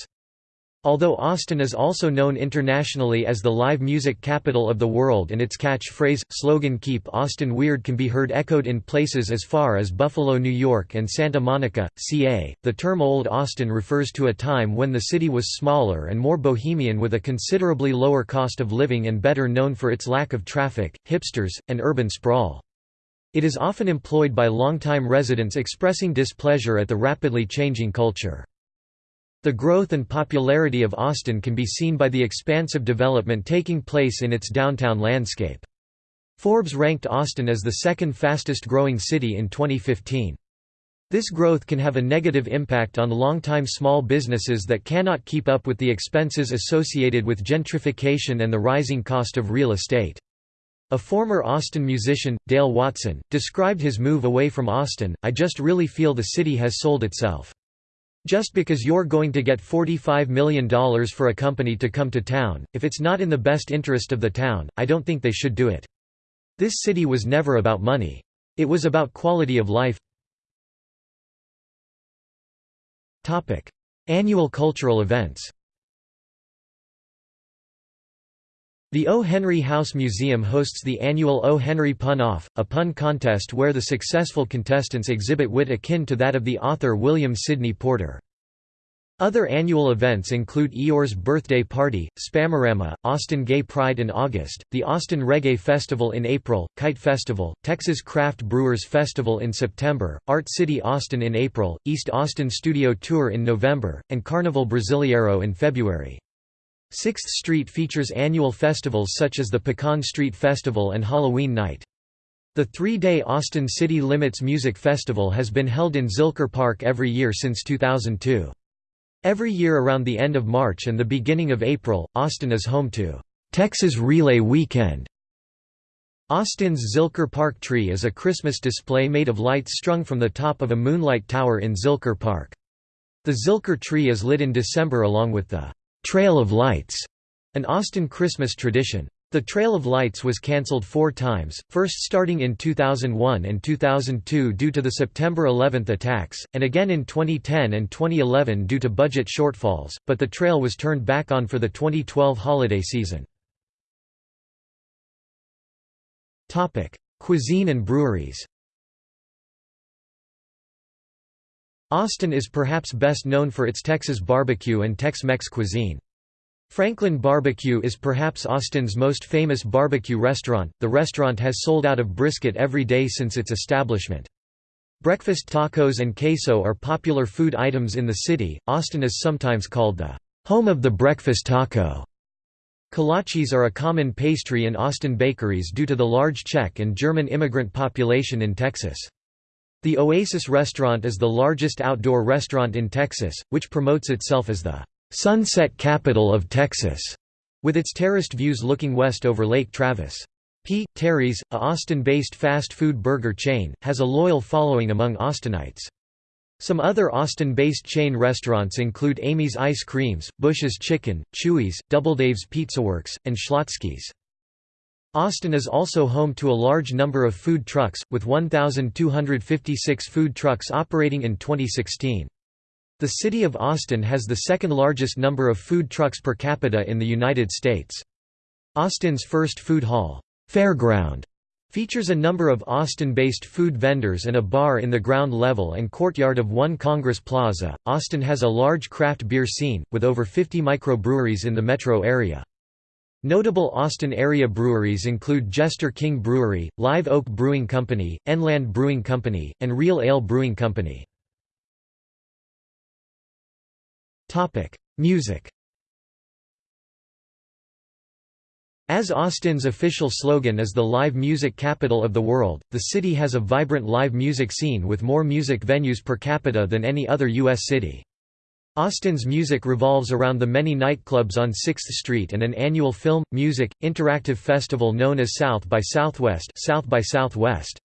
Although Austin is also known internationally as the live music capital of the world and its catchphrase, slogan Keep Austin Weird can be heard echoed in places as far as Buffalo, New York and Santa Monica, CA, the term Old Austin refers to a time when the city was smaller and more bohemian with a considerably lower cost of living and better known for its lack of traffic, hipsters, and urban sprawl. It is often employed by longtime residents expressing displeasure at the rapidly changing culture. The growth and popularity of Austin can be seen by the expansive development taking place in its downtown landscape. Forbes ranked Austin as the second fastest growing city in 2015. This growth can have a negative impact on longtime small businesses that cannot keep up with the expenses associated with gentrification and the rising cost of real estate. A former Austin musician, Dale Watson, described his move away from Austin, I just really feel the city has sold itself. Just because you're going to get $45 million for a company to come to town, if it's not in the best interest of the town, I don't think they should do it. This city was never about money. It was about quality of life. Annual cultural events The O. Henry House Museum hosts the annual O. Henry Pun-Off, a pun contest where the successful contestants exhibit wit akin to that of the author William Sydney Porter. Other annual events include Eeyore's Birthday Party, Spamarama, Austin Gay Pride in August, the Austin Reggae Festival in April, Kite Festival, Texas Craft Brewers Festival in September, Art City Austin in April, East Austin Studio Tour in November, and Carnival Brasileiro in February. Sixth Street features annual festivals such as the Pecan Street Festival and Halloween Night. The three-day Austin City Limits Music Festival has been held in Zilker Park every year since 2002. Every year around the end of March and the beginning of April, Austin is home to Texas Relay Weekend. Austin's Zilker Park tree is a Christmas display made of lights strung from the top of a moonlight tower in Zilker Park. The Zilker tree is lit in December along with the Trail of Lights, An Austin Christmas tradition. The Trail of Lights was cancelled four times, first starting in 2001 and 2002 due to the September 11 attacks, and again in 2010 and 2011 due to budget shortfalls, but the trail was turned back on for the 2012 holiday season. Cuisine and breweries Austin is perhaps best known for its Texas barbecue and Tex-Mex cuisine. Franklin Barbecue is perhaps Austin's most famous barbecue restaurant. The restaurant has sold out of brisket every day since its establishment. Breakfast tacos and queso are popular food items in the city. Austin is sometimes called the home of the breakfast taco. Kolaches are a common pastry in Austin bakeries due to the large Czech and German immigrant population in Texas. The Oasis restaurant is the largest outdoor restaurant in Texas, which promotes itself as the sunset capital of Texas, with its terraced views looking west over Lake Travis. P. Terry's, a Austin-based fast food burger chain, has a loyal following among Austinites. Some other Austin-based chain restaurants include Amy's Ice Creams, Bush's Chicken, Chuy's, Doubledave's Pizzaworks, and Schlotzsky's. Austin is also home to a large number of food trucks, with 1,256 food trucks operating in 2016. The city of Austin has the second largest number of food trucks per capita in the United States. Austin's first food hall, Fareground, features a number of Austin-based food vendors and a bar in the ground level and courtyard of One Congress Plaza. Austin has a large craft beer scene, with over 50 microbreweries in the metro area. Notable Austin area breweries include Jester King Brewery, Live Oak Brewing Company, Enland Brewing Company, and Real Ale Brewing Company. Music As Austin's official slogan is the live music capital of the world, the city has a vibrant live music scene with more music venues per capita than any other U.S. city. Austin's music revolves around the many nightclubs on 6th Street and an annual film, music, interactive festival known as South by Southwest, South by Southwest.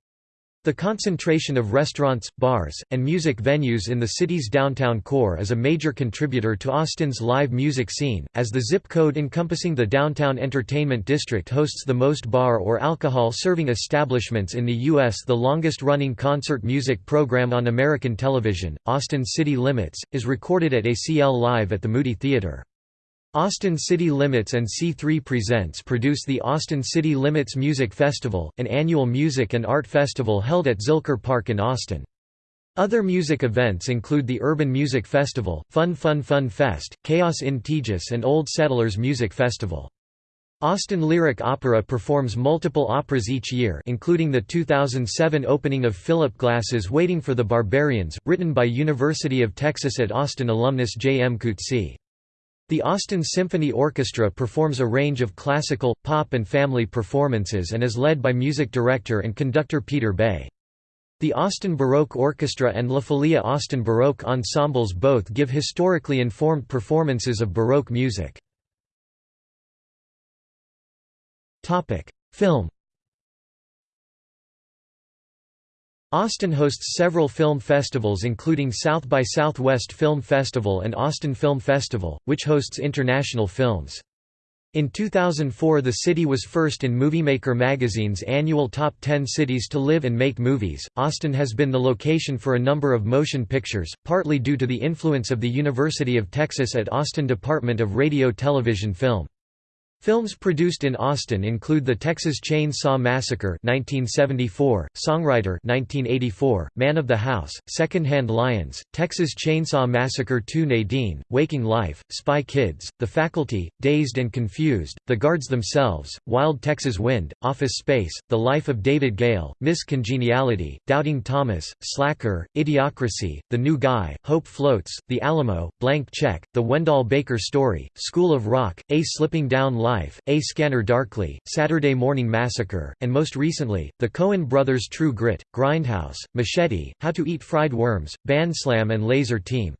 The concentration of restaurants, bars, and music venues in the city's downtown core is a major contributor to Austin's live music scene, as the zip code encompassing the downtown entertainment district hosts the most bar or alcohol-serving establishments in the U.S. The longest-running concert music program on American television, Austin City Limits, is recorded at ACL Live at the Moody Theater. Austin City Limits and C3 Presents produce the Austin City Limits Music Festival, an annual music and art festival held at Zilker Park in Austin. Other music events include the Urban Music Festival, Fun Fun Fun Fest, Chaos in Tejas and Old Settlers Music Festival. Austin Lyric Opera performs multiple operas each year including the 2007 opening of Philip Glass's Waiting for the Barbarians, written by University of Texas at Austin alumnus J. M. Coetzee. The Austin Symphony Orchestra performs a range of classical, pop and family performances and is led by music director and conductor Peter Bay. The Austin Baroque Orchestra and La Folia Austin Baroque ensembles both give historically informed performances of Baroque music. Film Austin hosts several film festivals including South by Southwest Film Festival and Austin Film Festival, which hosts international films. In 2004 the city was first in Moviemaker magazine's annual Top 10 Cities to Live and Make Movies. Austin has been the location for a number of motion pictures, partly due to the influence of the University of Texas at Austin Department of Radio Television Film. Films produced in Austin include The Texas Chainsaw Massacre 1974, Songwriter 1984, Man of the House, Secondhand Lions, Texas Chainsaw Massacre 2 Nadine, Waking Life, Spy Kids, The Faculty, Dazed and Confused, The Guards Themselves, Wild Texas Wind, Office Space, The Life of David Gale, Miss Congeniality, Doubting Thomas, Slacker, Idiocracy, The New Guy, Hope Floats, The Alamo, Blank Check, The Wendell Baker Story, School of Rock, A Slipping Down Life, A Scanner Darkly, Saturday Morning Massacre, and most recently, the Coen Brothers True Grit, Grindhouse, Machete, How to Eat Fried Worms, Bandslam and Laser Team.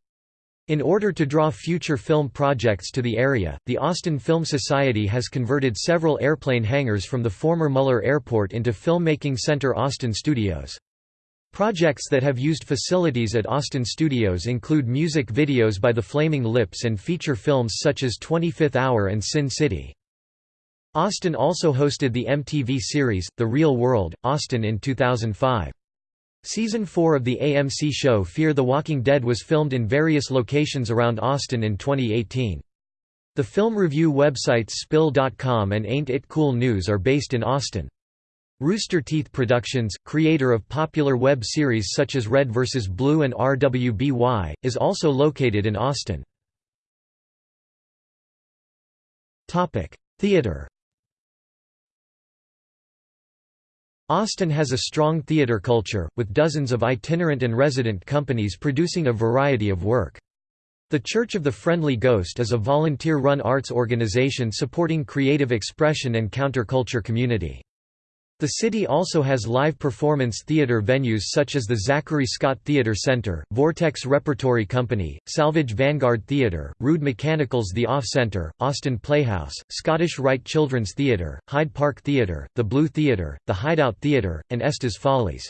In order to draw future film projects to the area, the Austin Film Society has converted several airplane hangars from the former Mueller Airport into Filmmaking Center Austin Studios. Projects that have used facilities at Austin Studios include music videos by the Flaming Lips and feature films such as 25th Hour and Sin City. Austin also hosted the MTV series, The Real World, Austin in 2005. Season 4 of the AMC show Fear the Walking Dead was filmed in various locations around Austin in 2018. The film review websites Spill.com and Ain't It Cool News are based in Austin. Rooster Teeth Productions, creator of popular web series such as Red vs. Blue and RWBY, is also located in Austin. Theater Austin has a strong theater culture, with dozens of itinerant and resident companies producing a variety of work. The Church of the Friendly Ghost is a volunteer-run arts organization supporting creative expression and counterculture community. The city also has live performance theater venues such as the Zachary Scott Theater Center, Vortex Repertory Company, Salvage Vanguard Theater, Rude Mechanicals The Off Center, Austin Playhouse, Scottish Rite Children's Theater, Hyde Park Theater, The Blue Theater, The Hideout Theater, and Esther's Follies.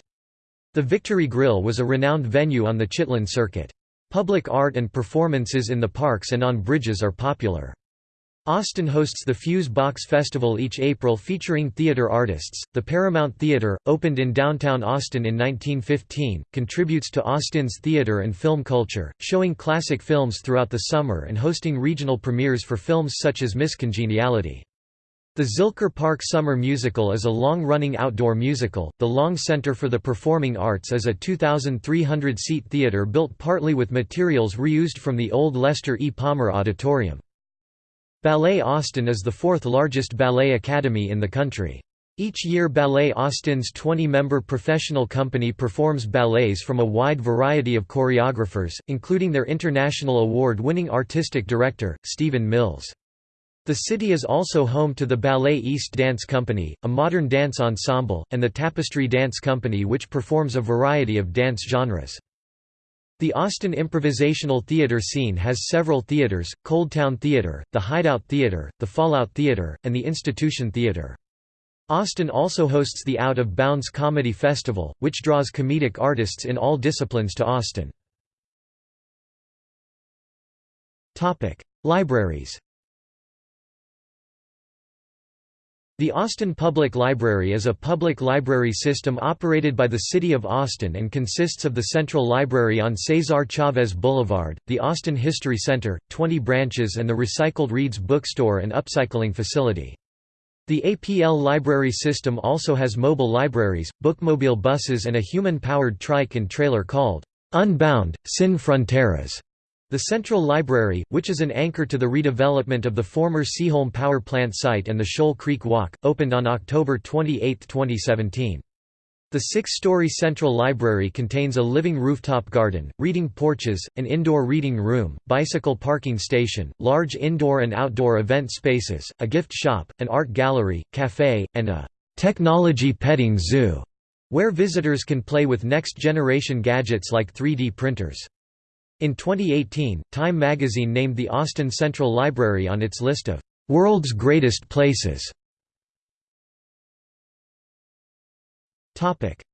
The Victory Grill was a renowned venue on the Chitlin Circuit. Public art and performances in the parks and on bridges are popular. Austin hosts the Fuse Box Festival each April featuring theater artists. The Paramount Theater, opened in downtown Austin in 1915, contributes to Austin's theater and film culture, showing classic films throughout the summer and hosting regional premieres for films such as Miss Congeniality. The Zilker Park Summer Musical is a long-running outdoor musical. The Long Center for the Performing Arts is a 2,300-seat theater built partly with materials reused from the old Lester E. Palmer Auditorium. Ballet Austin is the fourth largest ballet academy in the country. Each year Ballet Austin's 20-member professional company performs ballets from a wide variety of choreographers, including their international award-winning artistic director, Stephen Mills. The city is also home to the Ballet East Dance Company, a modern dance ensemble, and the Tapestry Dance Company which performs a variety of dance genres. The Austin improvisational theater scene has several theaters, Coldtowne Theater, the Hideout Theater, the Fallout Theater, and the Institution Theater. Austin also hosts the Out of Bounds Comedy Festival, which draws comedic artists in all disciplines to Austin. Libraries The Austin Public Library is a public library system operated by the City of Austin and consists of the Central Library on Cesar Chavez Boulevard, the Austin History Center, 20 branches and the Recycled Reads bookstore and upcycling facility. The APL library system also has mobile libraries, bookmobile buses and a human-powered trike and trailer called Unbound, Sin Fronteras. The Central Library, which is an anchor to the redevelopment of the former Seaholm Power Plant site and the Shoal Creek Walk, opened on October 28, 2017. The six-story Central Library contains a living rooftop garden, reading porches, an indoor reading room, bicycle parking station, large indoor and outdoor event spaces, a gift shop, an art gallery, cafe, and a «technology petting zoo», where visitors can play with next-generation gadgets like 3D printers. In 2018, Time magazine named the Austin Central Library on its list of "...world's greatest places".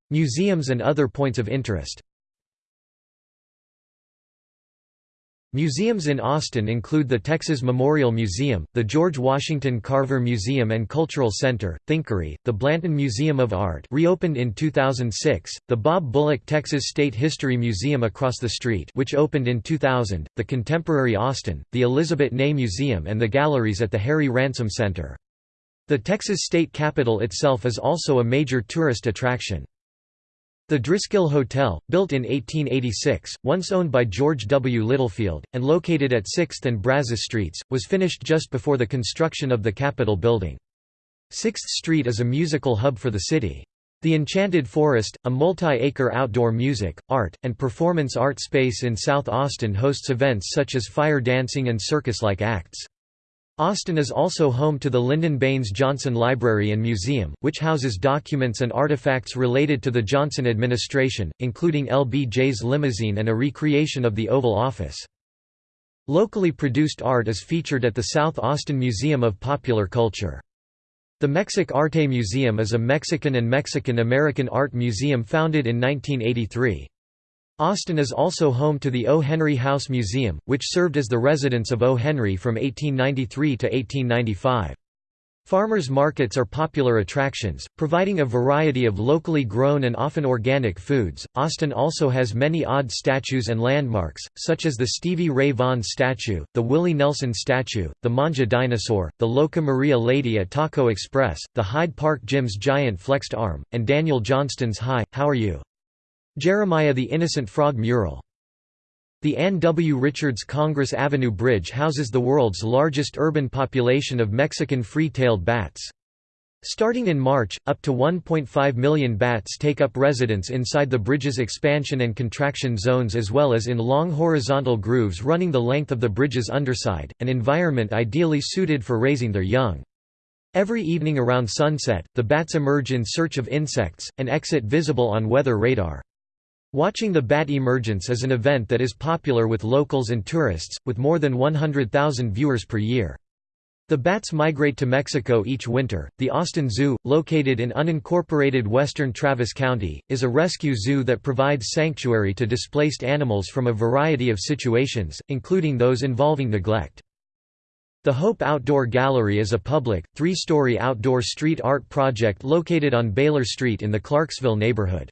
Museums and other points of interest Museums in Austin include the Texas Memorial Museum, the George Washington Carver Museum and Cultural Center, Thinkery, the Blanton Museum of Art reopened in 2006, the Bob Bullock Texas State History Museum across the street which opened in 2000, the Contemporary Austin, the Elizabeth Ney Museum and the galleries at the Harry Ransom Center. The Texas State Capitol itself is also a major tourist attraction. The Driskill Hotel, built in 1886, once owned by George W. Littlefield, and located at 6th and Brazos Streets, was finished just before the construction of the Capitol building. 6th Street is a musical hub for the city. The Enchanted Forest, a multi-acre outdoor music, art, and performance art space in South Austin hosts events such as fire dancing and circus-like acts. Austin is also home to the Lyndon Baines Johnson Library and Museum, which houses documents and artifacts related to the Johnson administration, including LBJ's limousine and a recreation of the Oval Office. Locally produced art is featured at the South Austin Museum of Popular Culture. The Mexic Arte Museum is a Mexican and Mexican-American art museum founded in 1983. Austin is also home to the O. Henry House Museum, which served as the residence of O. Henry from 1893 to 1895. Farmers markets are popular attractions, providing a variety of locally grown and often organic foods. Austin also has many odd statues and landmarks, such as the Stevie Ray Vaughan statue, the Willie Nelson statue, the Mangia dinosaur, the Loca Maria Lady at Taco Xpress, the Hyde Park Gym's giant flexed arm, and Daniel Johnston's Hi, How Are You? Jeremiah the Innocent Frog mural. The Ann W. Richards Congress Avenue Bridge houses the world's largest urban population of Mexican free-tailed bats. Starting in March, up to 1.5 million bats take up residence inside the bridge's expansion and contraction zones as well as in long horizontal grooves running the length of the bridge's underside, an environment ideally suited for raising their young. Every evening around sunset, the bats emerge in search of insects, and exit visible on weather radar. Watching the bat emergence is an event that is popular with locals and tourists, with more than 100,000 viewers per year. The bats migrate to Mexico each winter. The Austin Zoo, located in unincorporated western Travis County, is a rescue zoo that provides sanctuary to displaced animals from a variety of situations, including those involving neglect. The Hope Outdoor Gallery is a public, three-story outdoor street art project located on Baylor Street in the Clarksville neighborhood.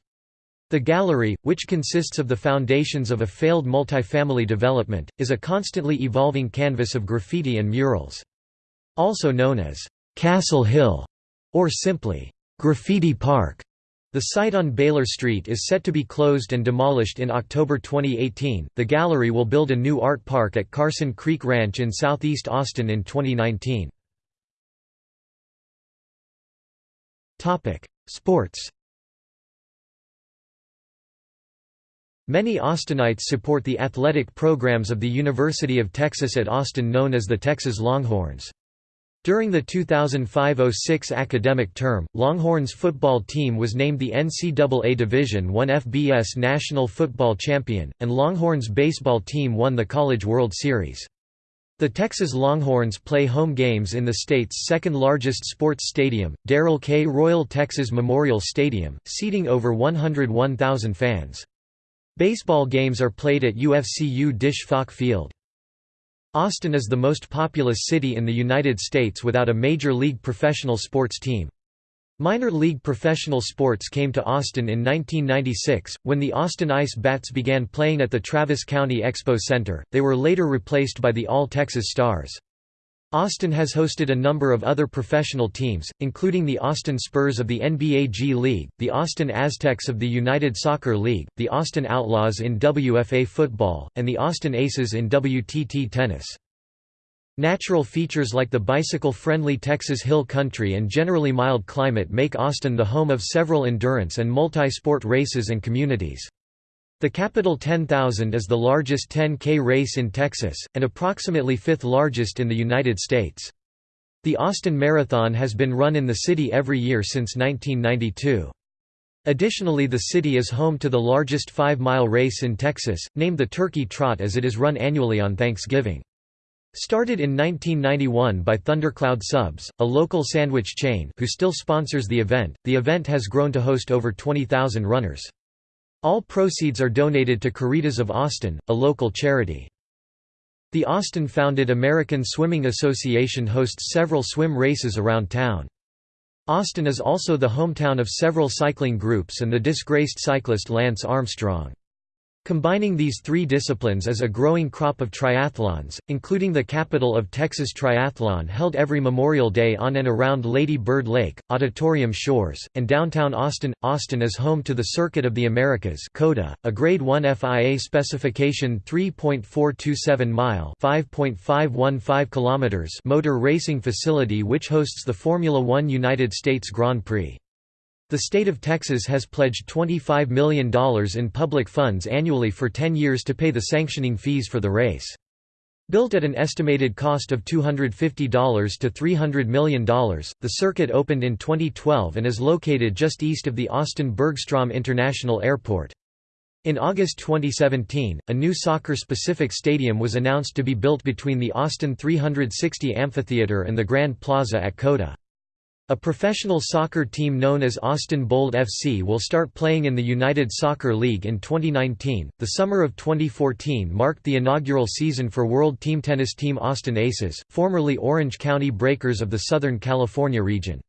The gallery, which consists of the foundations of a failed multifamily development, is a constantly evolving canvas of graffiti and murals. Also known as Castle Hill, or simply Graffiti Park, the site on Baylor Street is set to be closed and demolished in October 2018. The gallery will build a new art park at Carson Creek Ranch in southeast Austin in 2019. Topic: Sports. Many Austinites support the athletic programs of the University of Texas at Austin known as the Texas Longhorns. During the 2005–06 academic term, Longhorns football team was named the NCAA Division I FBS National Football Champion, and Longhorns baseball team won the College World Series. The Texas Longhorns play home games in the state's second-largest sports stadium, Darrell K. Royal Texas Memorial Stadium, seating over 101,000 fans. Baseball games are played at UFCU Disch-Falk Field. Austin is the most populous city in the United States without a major league professional sports team. Minor league professional sports came to Austin in 1996, when the Austin Ice Bats began playing at the Travis County Expo Center, they were later replaced by the All-Texas Stars. Austin has hosted a number of other professional teams, including the Austin Spurs of the NBA G League, the Austin Aztecs of the United Soccer League, the Austin Outlaws in WFA football, and the Austin Aces in WTT tennis. Natural features like the bicycle-friendly Texas Hill Country and generally mild climate make Austin the home of several endurance and multi-sport races and communities. The Capitol 10,000 is the largest 10K race in Texas, and approximately fifth largest in the United States. The Austin Marathon has been run in the city every year since 1992. Additionally the city is home to the largest five-mile race in Texas, named the Turkey Trot as it is run annually on Thanksgiving. Started in 1991 by Thundercloud Subs, a local sandwich chain who still sponsors the event, the event has grown to host over 20,000 runners. All proceeds are donated to Caritas of Austin, a local charity. The Austin-founded American Swimming Association hosts several swim races around town. Austin is also the hometown of several cycling groups and the disgraced cyclist Lance Armstrong. Combining these three disciplines is a growing crop of triathlons, including the Capital of Texas Triathlon held every Memorial Day on and around Lady Bird Lake, Auditorium Shores, and downtown Austin. Austin is home to the Circuit of the Americas a Grade 1 FIA specification 3.427-mile (5.515 motor racing facility which hosts the Formula One United States Grand Prix. The state of Texas has pledged $25 million in public funds annually for 10 years to pay the sanctioning fees for the race. Built at an estimated cost of $250 to $300 million, the circuit opened in 2012 and is located just east of the Austin-Bergstrom International Airport. In August 2017, a new soccer-specific stadium was announced to be built between the Austin 360 Amphitheater and the Grand Plaza at COTA. A professional soccer team known as Austin Bold FC will start playing in the United Soccer League in 2019. The summer of 2014 marked the inaugural season for World Team Tennis team Austin Aces, formerly Orange County Breakers of the Southern California region.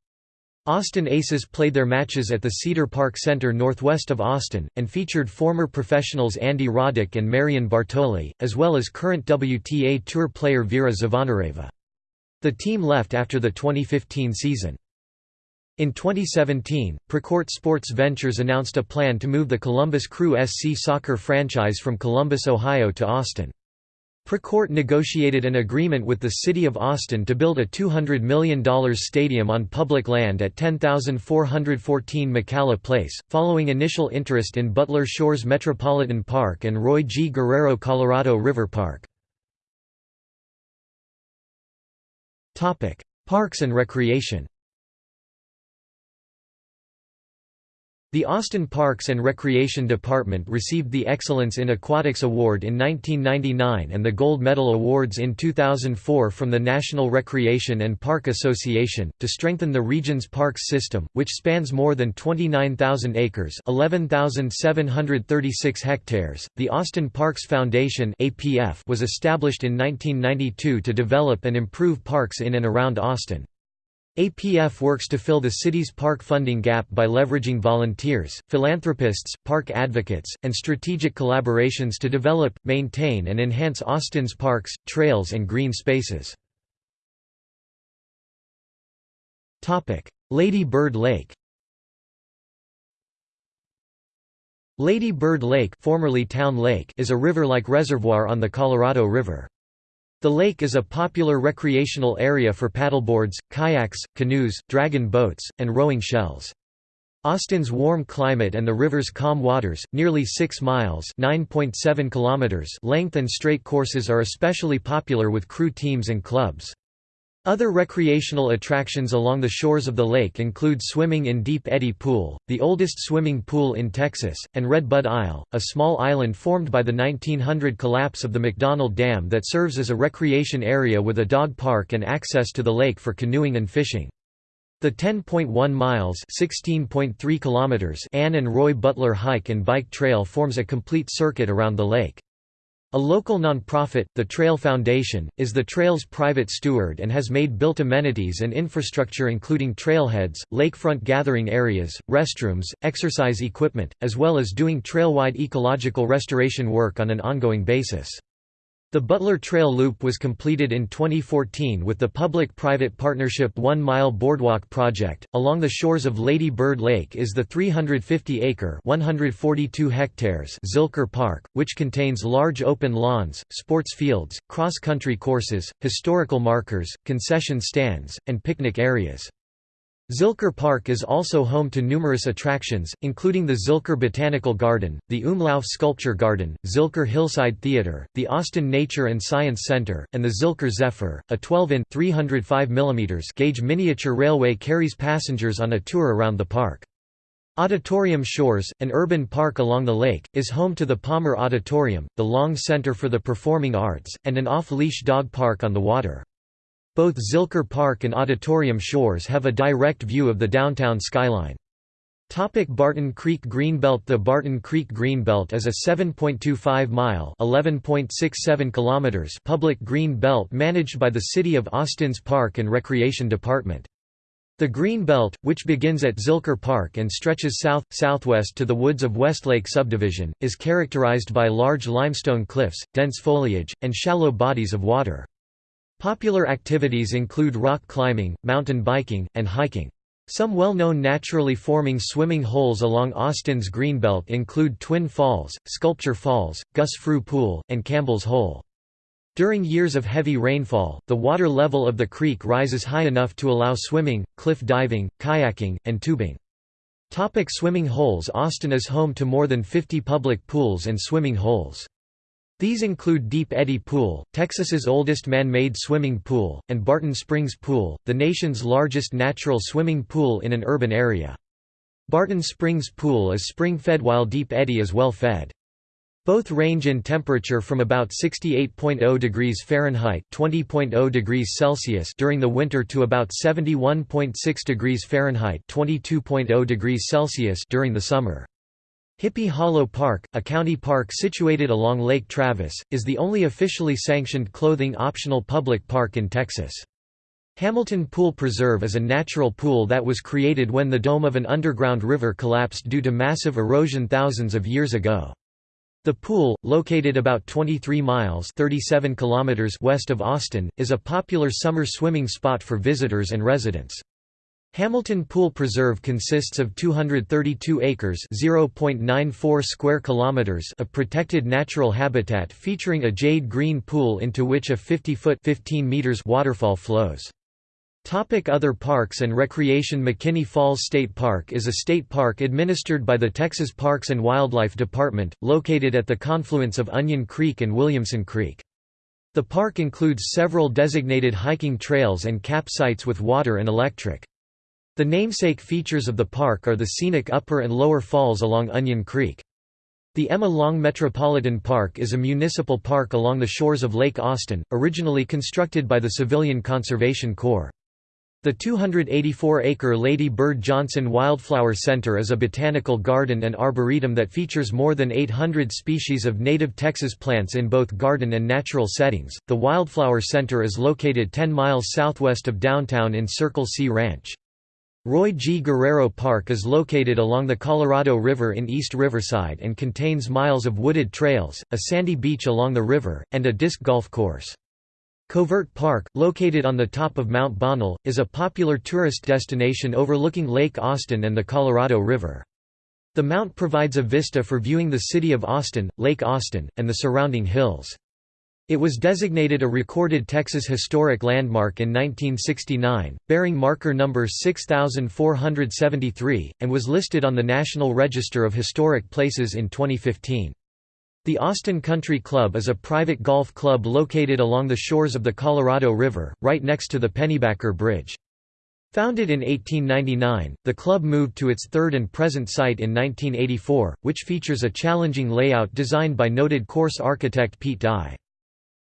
Austin Aces played their matches at the Cedar Park Center northwest of Austin, and featured former professionals Andy Roddick and Marion Bartoli, as well as current WTA Tour player Vera Zvonareva. The team left after the 2015 season. In 2017, Precourt Sports Ventures announced a plan to move the Columbus Crew SC soccer franchise from Columbus, Ohio to Austin. Precourt negotiated an agreement with the City of Austin to build a $200 million stadium on public land at 10414 McCalla Place, following initial interest in Butler Shores Metropolitan Park and Roy G. Guerrero Colorado River Park. Parks and recreation The Austin Parks and Recreation Department received the Excellence in Aquatics Award in 1999 and the Gold Medal Awards in 2004 from the National Recreation and Park Association, to strengthen the region's parks system, which spans more than 29,000 acres 11,736 hectares. The Austin Parks Foundation was established in 1992 to develop and improve parks in and around Austin. APF works to fill the city's park funding gap by leveraging volunteers, philanthropists, park advocates, and strategic collaborations to develop, maintain and enhance Austin's parks, trails and green spaces. Lady Bird Lake Lady Bird Lake, formerly Town Lake is a river-like reservoir on the Colorado River. The lake is a popular recreational area for paddleboards, kayaks, canoes, dragon boats, and rowing shells. Austin's warm climate and the river's calm waters, nearly 6 miles kilometers length and straight courses are especially popular with crew teams and clubs. Other recreational attractions along the shores of the lake include swimming in Deep Eddy Pool, the oldest swimming pool in Texas, and Red Bud Isle, a small island formed by the 1900 collapse of the McDonald Dam that serves as a recreation area with a dog park and access to the lake for canoeing and fishing. The 10.1 miles (16.3 kilometers) Ann and Roy Butler hike and bike trail forms a complete circuit around the lake. A local nonprofit, the Trail Foundation, is the trail's private steward and has made built amenities and infrastructure including trailheads, lakefront gathering areas, restrooms, exercise equipment, as well as doing trail-wide ecological restoration work on an ongoing basis. The Butler Trail Loop was completed in 2014 with the public-private partnership One Mile Boardwalk project. Along the shores of Lady Bird Lake is the 350-acre (142 hectares) Zilker Park, which contains large open lawns, sports fields, cross-country courses, historical markers, concession stands, and picnic areas. Zilker Park is also home to numerous attractions, including the Zilker Botanical Garden, the Umlauf Sculpture Garden, Zilker Hillside Theater, the Austin Nature and Science Center, and the Zilker Zephyr, a 12-in (305 gauge miniature railway carries passengers on a tour around the park. Auditorium Shores, an urban park along the lake, is home to the Palmer Auditorium, the Long Center for the Performing Arts, and an off-leash dog park on the water. Both Zilker Park and Auditorium Shores have a direct view of the downtown skyline. Topic Barton Creek Greenbelt The Barton Creek Greenbelt is a 7.25-mile (11.67 public green belt managed by the City of Austin's Park and Recreation Department. The Green Belt, which begins at Zilker Park and stretches south-southwest to the woods of Westlake Subdivision, is characterized by large limestone cliffs, dense foliage, and shallow bodies of water. Popular activities include rock climbing, mountain biking, and hiking. Some well-known naturally forming swimming holes along Austin's Greenbelt include Twin Falls, Sculpture Falls, Gus Fruh Pool, and Campbell's Hole. During years of heavy rainfall, the water level of the creek rises high enough to allow swimming, cliff diving, kayaking, and tubing. Topic swimming holes Austin is home to more than 50 public pools and swimming holes. These include Deep Eddy Pool, Texas's oldest man-made swimming pool, and Barton Springs Pool, the nation's largest natural swimming pool in an urban area. Barton Springs Pool is spring-fed while Deep Eddy is well-fed. Both range in temperature from about 68.0 degrees Fahrenheit (20.0 degrees Celsius) during the winter to about 71.6 degrees Fahrenheit (22.0 degrees Celsius) during the summer. Hippie Hollow Park, a county park situated along Lake Travis, is the only officially sanctioned clothing-optional public park in Texas. Hamilton Pool Preserve is a natural pool that was created when the dome of an underground river collapsed due to massive erosion thousands of years ago. The pool, located about 23 miles 37 kilometers west of Austin, is a popular summer swimming spot for visitors and residents. Hamilton Pool Preserve consists of 232 acres (0.94 square kilometers) of protected natural habitat featuring a jade green pool into which a 50-foot (15 meters) waterfall flows. Topic other parks and recreation McKinney Falls State Park is a state park administered by the Texas Parks and Wildlife Department, located at the confluence of Onion Creek and Williamson Creek. The park includes several designated hiking trails and campsites with water and electric. The namesake features of the park are the scenic upper and lower falls along Onion Creek. The Emma Long Metropolitan Park is a municipal park along the shores of Lake Austin, originally constructed by the Civilian Conservation Corps. The 284-acre Lady Bird Johnson Wildflower Center is a botanical garden and arboretum that features more than 800 species of native Texas plants in both garden and natural settings. The Wildflower Center is located 10 miles southwest of downtown in Circle C Ranch. Roy G. Guerrero Park is located along the Colorado River in East Riverside and contains miles of wooded trails, a sandy beach along the river, and a disc golf course. Covert Park, located on the top of Mount Bonnell, is a popular tourist destination overlooking Lake Austin and the Colorado River. The mount provides a vista for viewing the city of Austin, Lake Austin, and the surrounding hills. It was designated a recorded Texas Historic Landmark in 1969, bearing marker number 6473, and was listed on the National Register of Historic Places in 2015. The Austin Country Club is a private golf club located along the shores of the Colorado River, right next to the Pennybacker Bridge. Founded in 1899, the club moved to its third and present site in 1984, which features a challenging layout designed by noted course architect Pete Dye.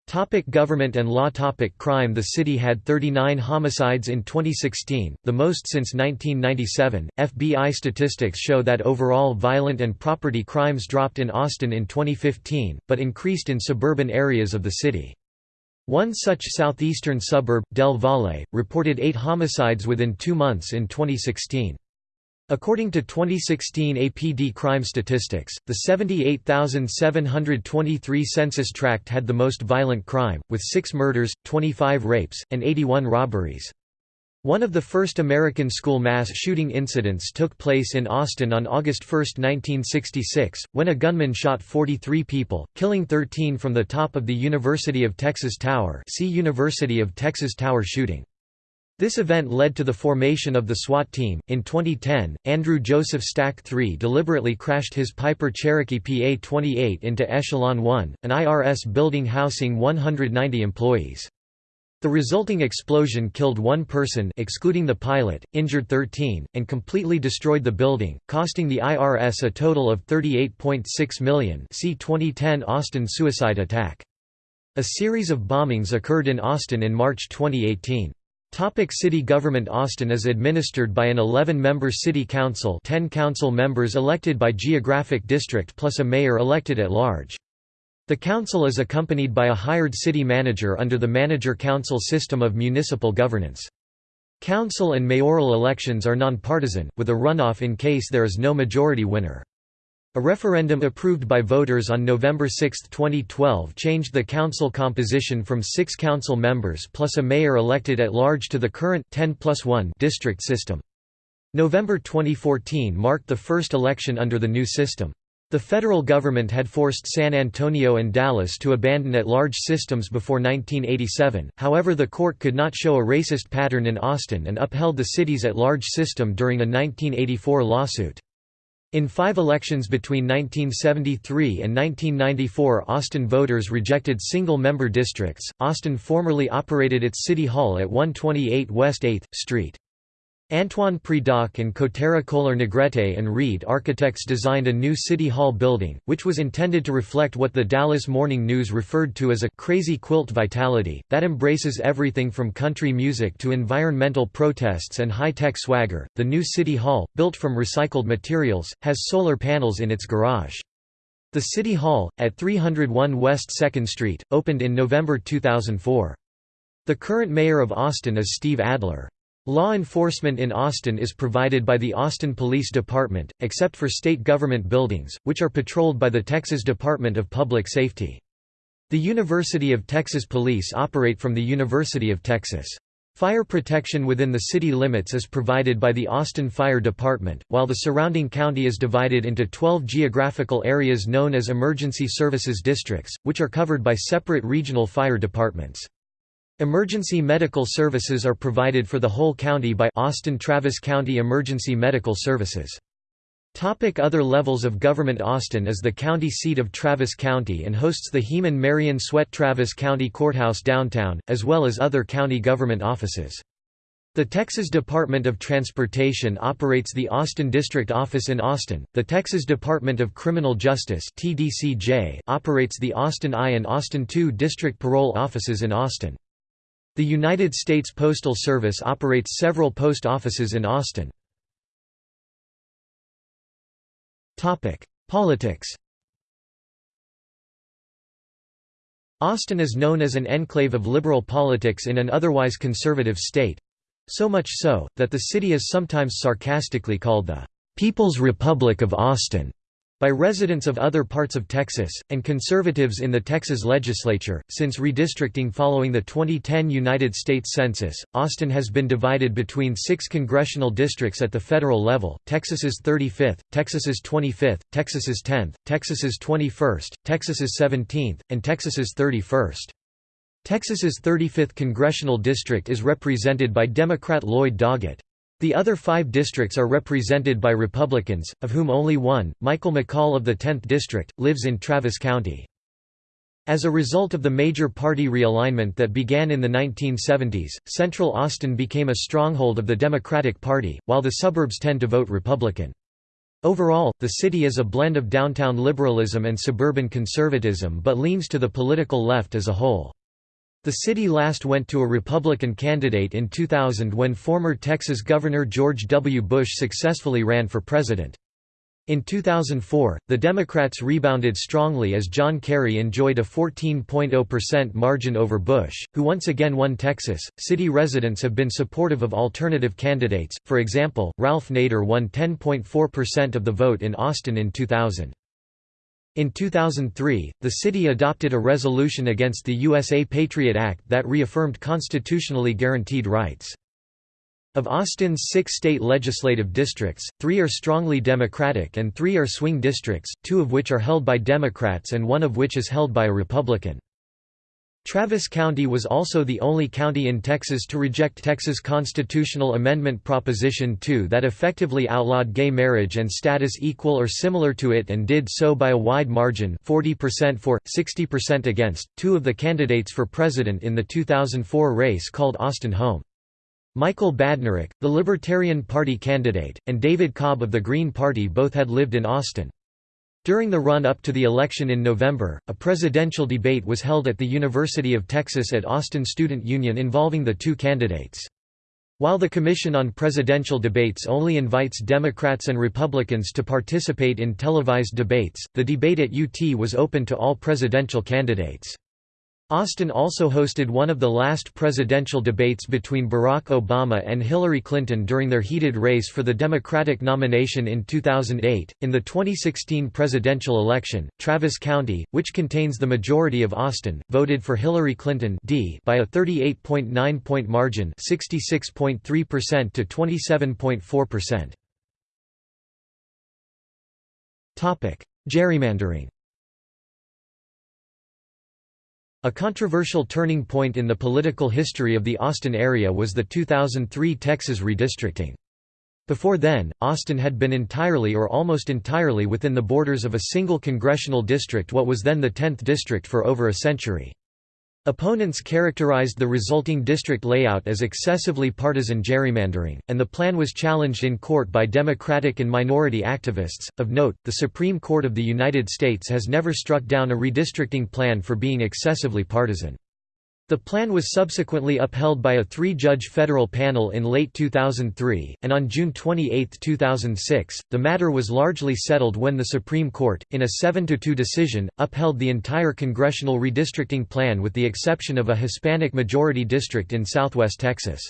Topic government and law Topic Crime The city had 39 homicides in 2016, the most since 1997. FBI statistics show that overall violent and property crimes dropped in Austin in 2015, but increased in suburban areas of the city. One such southeastern suburb, Del Valle, reported eight homicides within two months in 2016. According to 2016 APD crime statistics, the 78,723 census tract had the most violent crime, with six murders, 25 rapes, and 81 robberies. One of the first American school mass shooting incidents took place in Austin on August 1, 1966, when a gunman shot 43 people, killing 13 from the top of the University of Texas Tower see University of Texas Tower shooting. This event led to the formation of the SWAT team. In 2010, Andrew Joseph Stack III deliberately crashed his Piper Cherokee PA 28 into Echelon 1, an IRS building housing 190 employees. The resulting explosion killed one person excluding the pilot, injured 13, and completely destroyed the building, costing the IRS a total of 38.6 million see 2010 Austin suicide attack. A series of bombings occurred in Austin in March 2018. Topic city government Austin is administered by an 11-member city council 10 council members elected by geographic district plus a mayor elected at large. The council is accompanied by a hired city manager under the manager-council system of municipal governance. Council and mayoral elections are nonpartisan, with a runoff in case there is no majority winner. A referendum approved by voters on November 6, 2012 changed the council composition from six council members plus a mayor elected at large to the current 10 plus 1 district system. November 2014 marked the first election under the new system. The federal government had forced San Antonio and Dallas to abandon at-large systems before 1987, however the court could not show a racist pattern in Austin and upheld the city's at-large system during a 1984 lawsuit. In five elections between 1973 and 1994 Austin voters rejected single-member districts. Austin formerly operated its city hall at 128 West 8th Street. Antoine Predock and Cotera Kohler Negrete and Reed architects designed a new City Hall building, which was intended to reflect what the Dallas Morning News referred to as a «crazy quilt vitality», that embraces everything from country music to environmental protests and high-tech swagger. The new City Hall, built from recycled materials, has solar panels in its garage. The City Hall, at 301 West 2nd Street, opened in November 2004. The current mayor of Austin is Steve Adler. Law enforcement in Austin is provided by the Austin Police Department, except for state government buildings, which are patrolled by the Texas Department of Public Safety. The University of Texas Police operate from the University of Texas. Fire protection within the city limits is provided by the Austin Fire Department, while the surrounding county is divided into 12 geographical areas known as Emergency Services Districts, which are covered by separate regional fire departments. Emergency medical services are provided for the whole county by Austin-Travis County Emergency Medical Services. Topic other levels of government Austin is the county seat of Travis County and hosts the Heman Marion Sweatt Travis County Courthouse downtown, as well as other county government offices. The Texas Department of Transportation operates the Austin District Office in Austin. The Texas Department of Criminal Justice (TDCJ) operates the Austin I and Austin II District Parole offices in Austin. The United States Postal Service operates several post offices in Austin. Politics Austin is known as an enclave of liberal politics in an otherwise conservative state—so much so, that the city is sometimes sarcastically called the "'People's Republic of Austin' by residents of other parts of Texas, and conservatives in the Texas legislature. Since redistricting following the 2010 United States Census, Austin has been divided between six congressional districts at the federal level Texas's 35th, Texas's 25th, Texas's 10th, Texas's 21st, Texas's 17th, and Texas's 31st. Texas's 35th congressional district is represented by Democrat Lloyd Doggett. The other five districts are represented by Republicans, of whom only one, Michael McCaul of the 10th District, lives in Travis County. As a result of the major party realignment that began in the 1970s, Central Austin became a stronghold of the Democratic Party, while the suburbs tend to vote Republican. Overall, the city is a blend of downtown liberalism and suburban conservatism but leans to the political left as a whole. The city last went to a Republican candidate in 2000 when former Texas Governor George W. Bush successfully ran for president. In 2004, the Democrats rebounded strongly as John Kerry enjoyed a 14.0% margin over Bush, who once again won Texas. City residents have been supportive of alternative candidates, for example, Ralph Nader won 10.4% of the vote in Austin in 2000. In 2003, the city adopted a resolution against the USA Patriot Act that reaffirmed constitutionally guaranteed rights. Of Austin's six state legislative districts, three are strongly Democratic and three are swing districts, two of which are held by Democrats and one of which is held by a Republican. Travis County was also the only county in Texas to reject Texas constitutional amendment Proposition 2 that effectively outlawed gay marriage and status equal or similar to it and did so by a wide margin 40% for, 60% against, two of the candidates for president in the 2004 race called Austin home. Michael Badnarik, the Libertarian Party candidate, and David Cobb of the Green Party both had lived in Austin. During the run-up to the election in November, a presidential debate was held at the University of Texas at Austin Student Union involving the two candidates. While the Commission on Presidential Debates only invites Democrats and Republicans to participate in televised debates, the debate at UT was open to all presidential candidates. Austin also hosted one of the last presidential debates between Barack Obama and Hillary Clinton during their heated race for the Democratic nomination in 2008. In the 2016 presidential election, Travis County, which contains the majority of Austin, voted for Hillary Clinton D by a 38.9 point margin, 66.3% to 27.4%. Topic: Gerrymandering. A controversial turning point in the political history of the Austin area was the 2003 Texas redistricting. Before then, Austin had been entirely or almost entirely within the borders of a single congressional district what was then the 10th district for over a century. Opponents characterized the resulting district layout as excessively partisan gerrymandering, and the plan was challenged in court by Democratic and minority activists. Of note, the Supreme Court of the United States has never struck down a redistricting plan for being excessively partisan. The plan was subsequently upheld by a three-judge federal panel in late 2003, and on June 28, 2006, the matter was largely settled when the Supreme Court, in a 7–2 decision, upheld the entire congressional redistricting plan with the exception of a Hispanic-majority district in southwest Texas.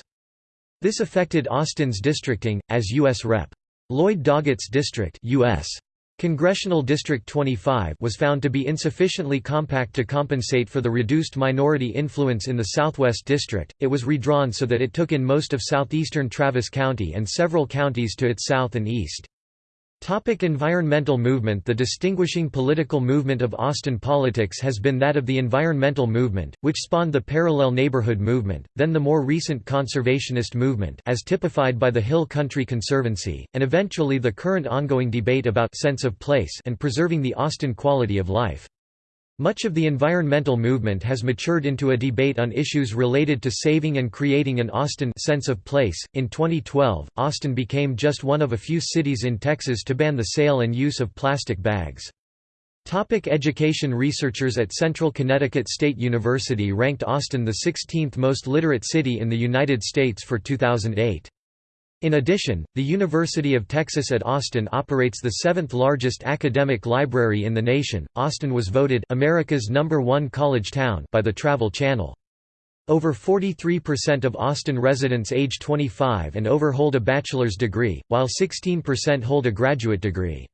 This affected Austin's districting, as U.S. Rep. Lloyd Doggett's district US. Congressional District 25 was found to be insufficiently compact to compensate for the reduced minority influence in the Southwest District. It was redrawn so that it took in most of southeastern Travis County and several counties to its south and east. Topic environmental movement The distinguishing political movement of Austin politics has been that of the environmental movement, which spawned the parallel neighborhood movement, then the more recent conservationist movement as typified by the Hill Country Conservancy, and eventually the current ongoing debate about sense of place and preserving the Austin quality of life. Much of the environmental movement has matured into a debate on issues related to saving and creating an Austin sense of place. In 2012, Austin became just one of a few cities in Texas to ban the sale and use of plastic bags. Topic education Researchers at Central Connecticut State University ranked Austin the 16th most literate city in the United States for 2008. In addition, the University of Texas at Austin operates the seventh largest academic library in the nation. Austin was voted America's number one college town by the Travel Channel. Over 43% of Austin residents age 25 and over hold a bachelor's degree, while 16% hold a graduate degree.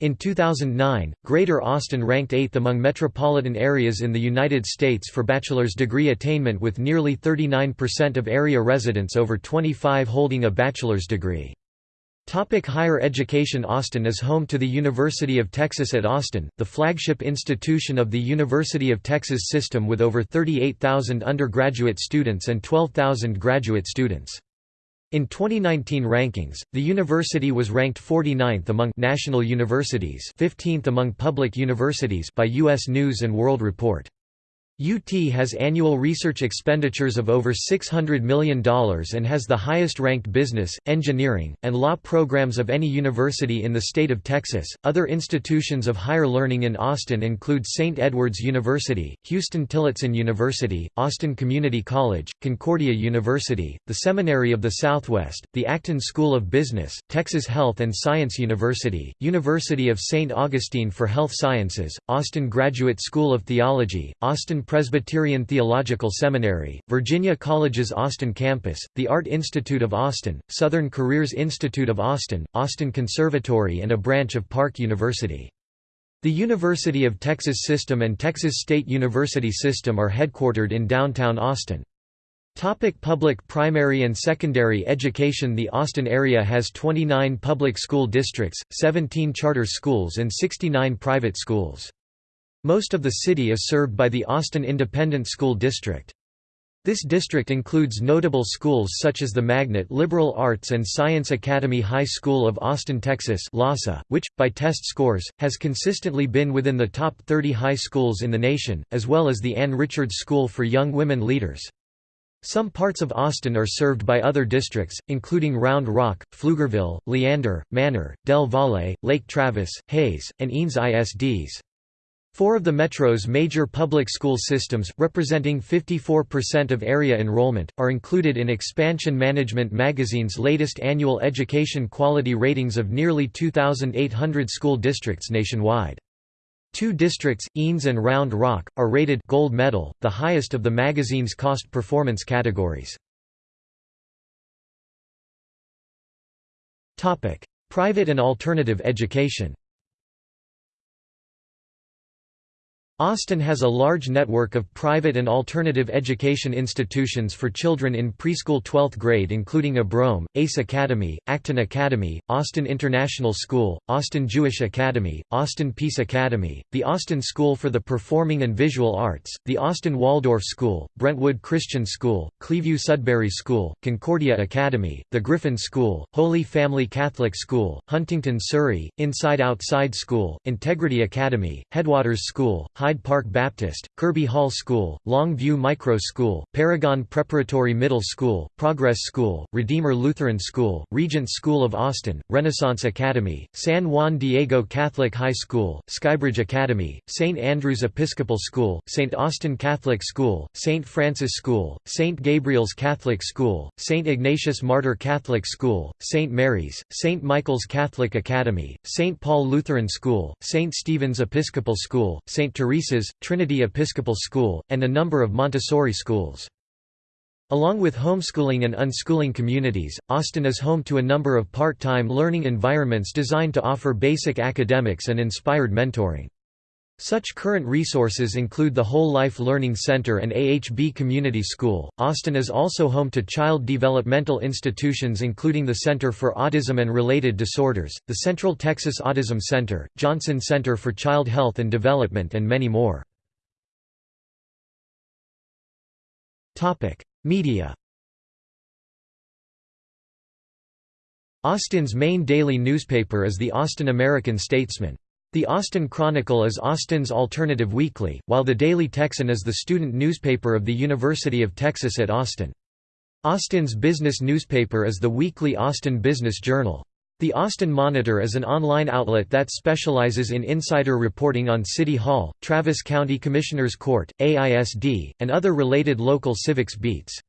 In 2009, Greater Austin ranked 8th among metropolitan areas in the United States for bachelor's degree attainment with nearly 39% of area residents over 25 holding a bachelor's degree. Topic higher education Austin is home to the University of Texas at Austin, the flagship institution of the University of Texas system with over 38,000 undergraduate students and 12,000 graduate students. In 2019 rankings, the university was ranked 49th among national universities 15th among public universities by U.S. News & World Report. UT has annual research expenditures of over $600 million and has the highest-ranked business, engineering, and law programs of any university in the state of Texas. Other institutions of higher learning in Austin include St. Edward's University, Huston Tillotson University, Austin Community College, Concordia University, the Seminary of the Southwest, the Acton School of Business, Texas Health and Science University, University of St. Augustine for Health Sciences, Austin Graduate School of Theology, Austin Presbyterian Theological Seminary, Virginia College's Austin campus, the Art Institute of Austin, Southern Careers Institute of Austin, Austin Conservatory and a branch of Park University. The University of Texas System and Texas State University System are headquartered in downtown Austin. Topic public primary and secondary education The Austin area has 29 public school districts, 17 charter schools and 69 private schools. Most of the city is served by the Austin Independent School District. This district includes notable schools such as the Magnet Liberal Arts and Science Academy High School of Austin, Texas LASA, which, by test scores, has consistently been within the top 30 high schools in the nation, as well as the Ann Richards School for Young Women Leaders. Some parts of Austin are served by other districts, including Round Rock, Pflugerville, Leander, Manor, Del Valle, Lake Travis, Hays, and Eanes ISDs. Four of the Metro's major public school systems, representing 54% of area enrollment, are included in Expansion Management magazine's latest annual education quality ratings of nearly 2,800 school districts nationwide. Two districts, Eanes and Round Rock, are rated gold medal, the highest of the magazine's cost performance categories. Private and alternative education Austin has a large network of private and alternative education institutions for children in preschool 12th grade including Abrome, ACE Academy, Acton Academy, Austin International School, Austin Jewish Academy, Austin Peace Academy, the Austin School for the Performing and Visual Arts, the Austin Waldorf School, Brentwood Christian School, Clearview Sudbury School, Concordia Academy, the Griffin School, Holy Family Catholic School, Huntington Surrey, Inside Outside School, Integrity Academy, Headwaters School, High Hyde Park Baptist, Kirby Hall School, Longview Micro School, Paragon Preparatory Middle School, Progress School, Redeemer Lutheran School, Regent School of Austin, Renaissance Academy, San Juan Diego Catholic High School, Skybridge Academy, St. Andrew's Episcopal School, St. Austin Catholic School, St. Francis School, St. Gabriel's Catholic School, St. Ignatius Martyr Catholic School, St. Mary's, St. Michael's Catholic Academy, St. Paul Lutheran School, St. Stephen's Episcopal School, St. Teresa's, Trinity Episcopal School, and a number of Montessori schools. Along with homeschooling and unschooling communities, Austin is home to a number of part-time learning environments designed to offer basic academics and inspired mentoring. Such current resources include the Whole Life Learning Center and AHB Community School. Austin is also home to child developmental institutions including the Center for Autism and Related Disorders, the Central Texas Autism Center, Johnson Center for Child Health and Development and many more. Topic: Media. Austin's main daily newspaper is the Austin American Statesman. The Austin Chronicle is Austin's alternative weekly, while the Daily Texan is the student newspaper of the University of Texas at Austin. Austin's business newspaper is the weekly Austin Business Journal. The Austin Monitor is an online outlet that specializes in insider reporting on City Hall, Travis County Commissioner's Court, AISD, and other related local civics beats.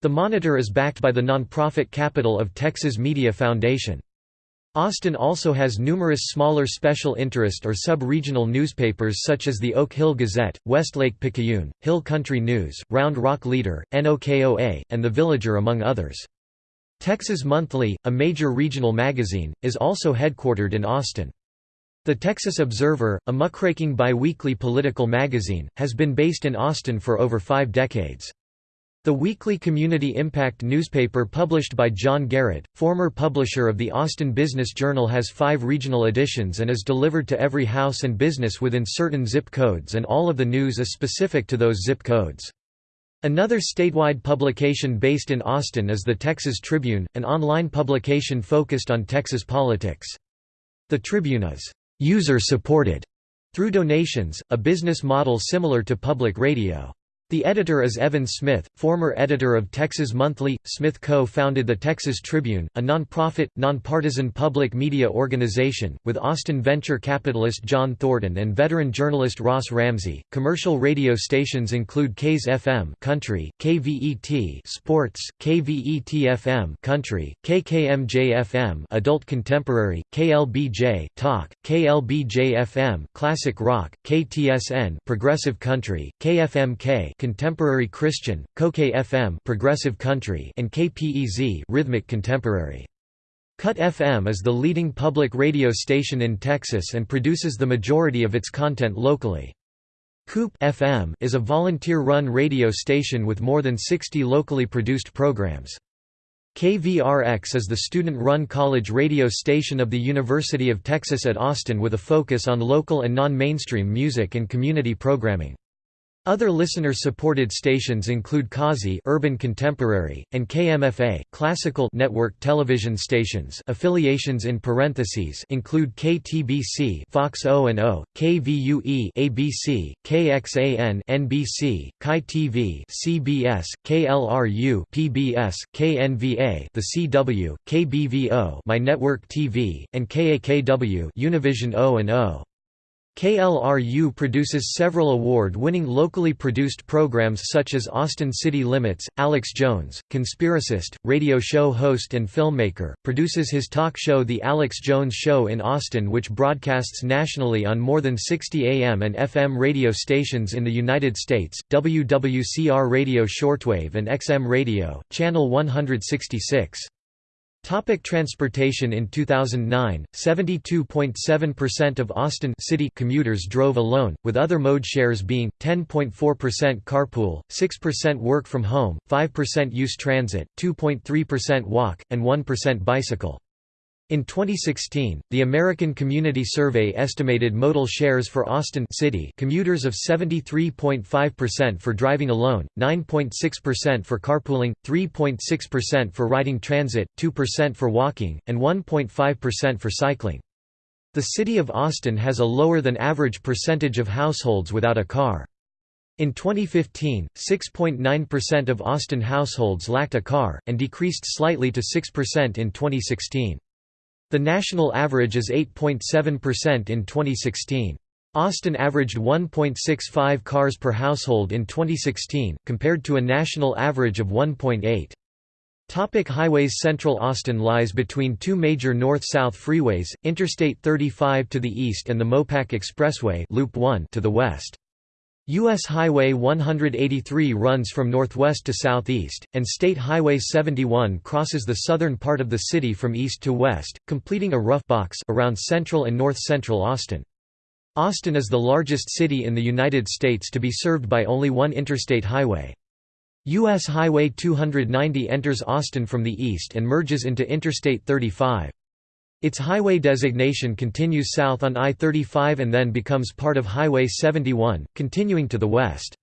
The Monitor is backed by the nonprofit Capital of Texas Media Foundation. Austin also has numerous smaller special interest or sub-regional newspapers such as the Oak Hill Gazette, Westlake Picayune, Hill Country News, Round Rock Leader, NOKOA, and The Villager among others. Texas Monthly, a major regional magazine, is also headquartered in Austin. The Texas Observer, a muckraking biweekly political magazine, has been based in Austin for over five decades. The weekly community impact newspaper published by John Garrett, former publisher of the Austin Business Journal has five regional editions and is delivered to every house and business within certain zip codes and all of the news is specific to those zip codes. Another statewide publication based in Austin is the Texas Tribune, an online publication focused on Texas politics. The Tribune is user-supported through donations, a business model similar to public radio. The editor is Evan Smith, former editor of Texas Monthly. Smith co-founded the Texas Tribune, a nonprofit, nonpartisan public media organization, with Austin venture capitalist John Thornton and veteran journalist Ross Ramsey. Commercial radio stations include KASE FM Country, KVET Sports, KVET FM Country, KKMJ FM Adult Contemporary, KLBJ Talk, KLBJ FM Classic Rock, KTSN Progressive Country, KFMK Contemporary Christian, Koke FM Progressive Country and KPEZ Rhythmic Contemporary. KUT FM is the leading public radio station in Texas and produces the majority of its content locally. KOOP FM is a volunteer-run radio station with more than 60 locally produced programs. KVRX is the student-run college radio station of the University of Texas at Austin with a focus on local and non-mainstream music and community programming. Other listener-supported stations include KAZI Urban Contemporary, and KMFA Classical Network television stations affiliations in parentheses include KTBC Fox O&O, KVUE ABC, KXAN NBC, KEYE TV CBS, KLRU PBS, KNVA The CW, KBVO My Network TV, and KAKW Univision O&O. KLRU produces several award-winning locally produced programs such as Austin City Limits. Alex Jones, conspiracist, radio show host and filmmaker, produces his talk show The Alex Jones Show in Austin which broadcasts nationally on more than 60 AM and FM radio stations in the United States, WWCR Radio Shortwave and XM Radio, Channel 166. Topic transportation In 2009, 72.7% of Austin city commuters drove alone, with other mode shares being, 10.4% carpool, 6% work from home, 5% use transit, 2.3% walk, and 1% bicycle. In 2016, the American Community Survey estimated modal shares for Austin City commuters of 73.5% for driving alone, 9.6% for carpooling, 3.6% for riding transit, 2% for walking, and 1.5% for cycling. The city of Austin has a lower than average percentage of households without a car. In 2015, 6.9% of Austin households lacked a car, and decreased slightly to 6% in 2016. The national average is 8.7% in 2016. Austin averaged 1.65 cars per household in 2016, compared to a national average of 1.8. Topic highways Central Austin lies between two major north-south freeways, Interstate 35 to the east and the Mopac Expressway Loop 1 to the west. U.S. Highway 183 runs from northwest to southeast, and State Highway 71 crosses the southern part of the city from east to west, completing a rough box around central and north-central Austin. Austin is the largest city in the United States to be served by only one interstate highway. U.S. Highway 290 enters Austin from the east and merges into Interstate 35. Its highway designation continues south on I-35 and then becomes part of Highway 71, continuing to the west.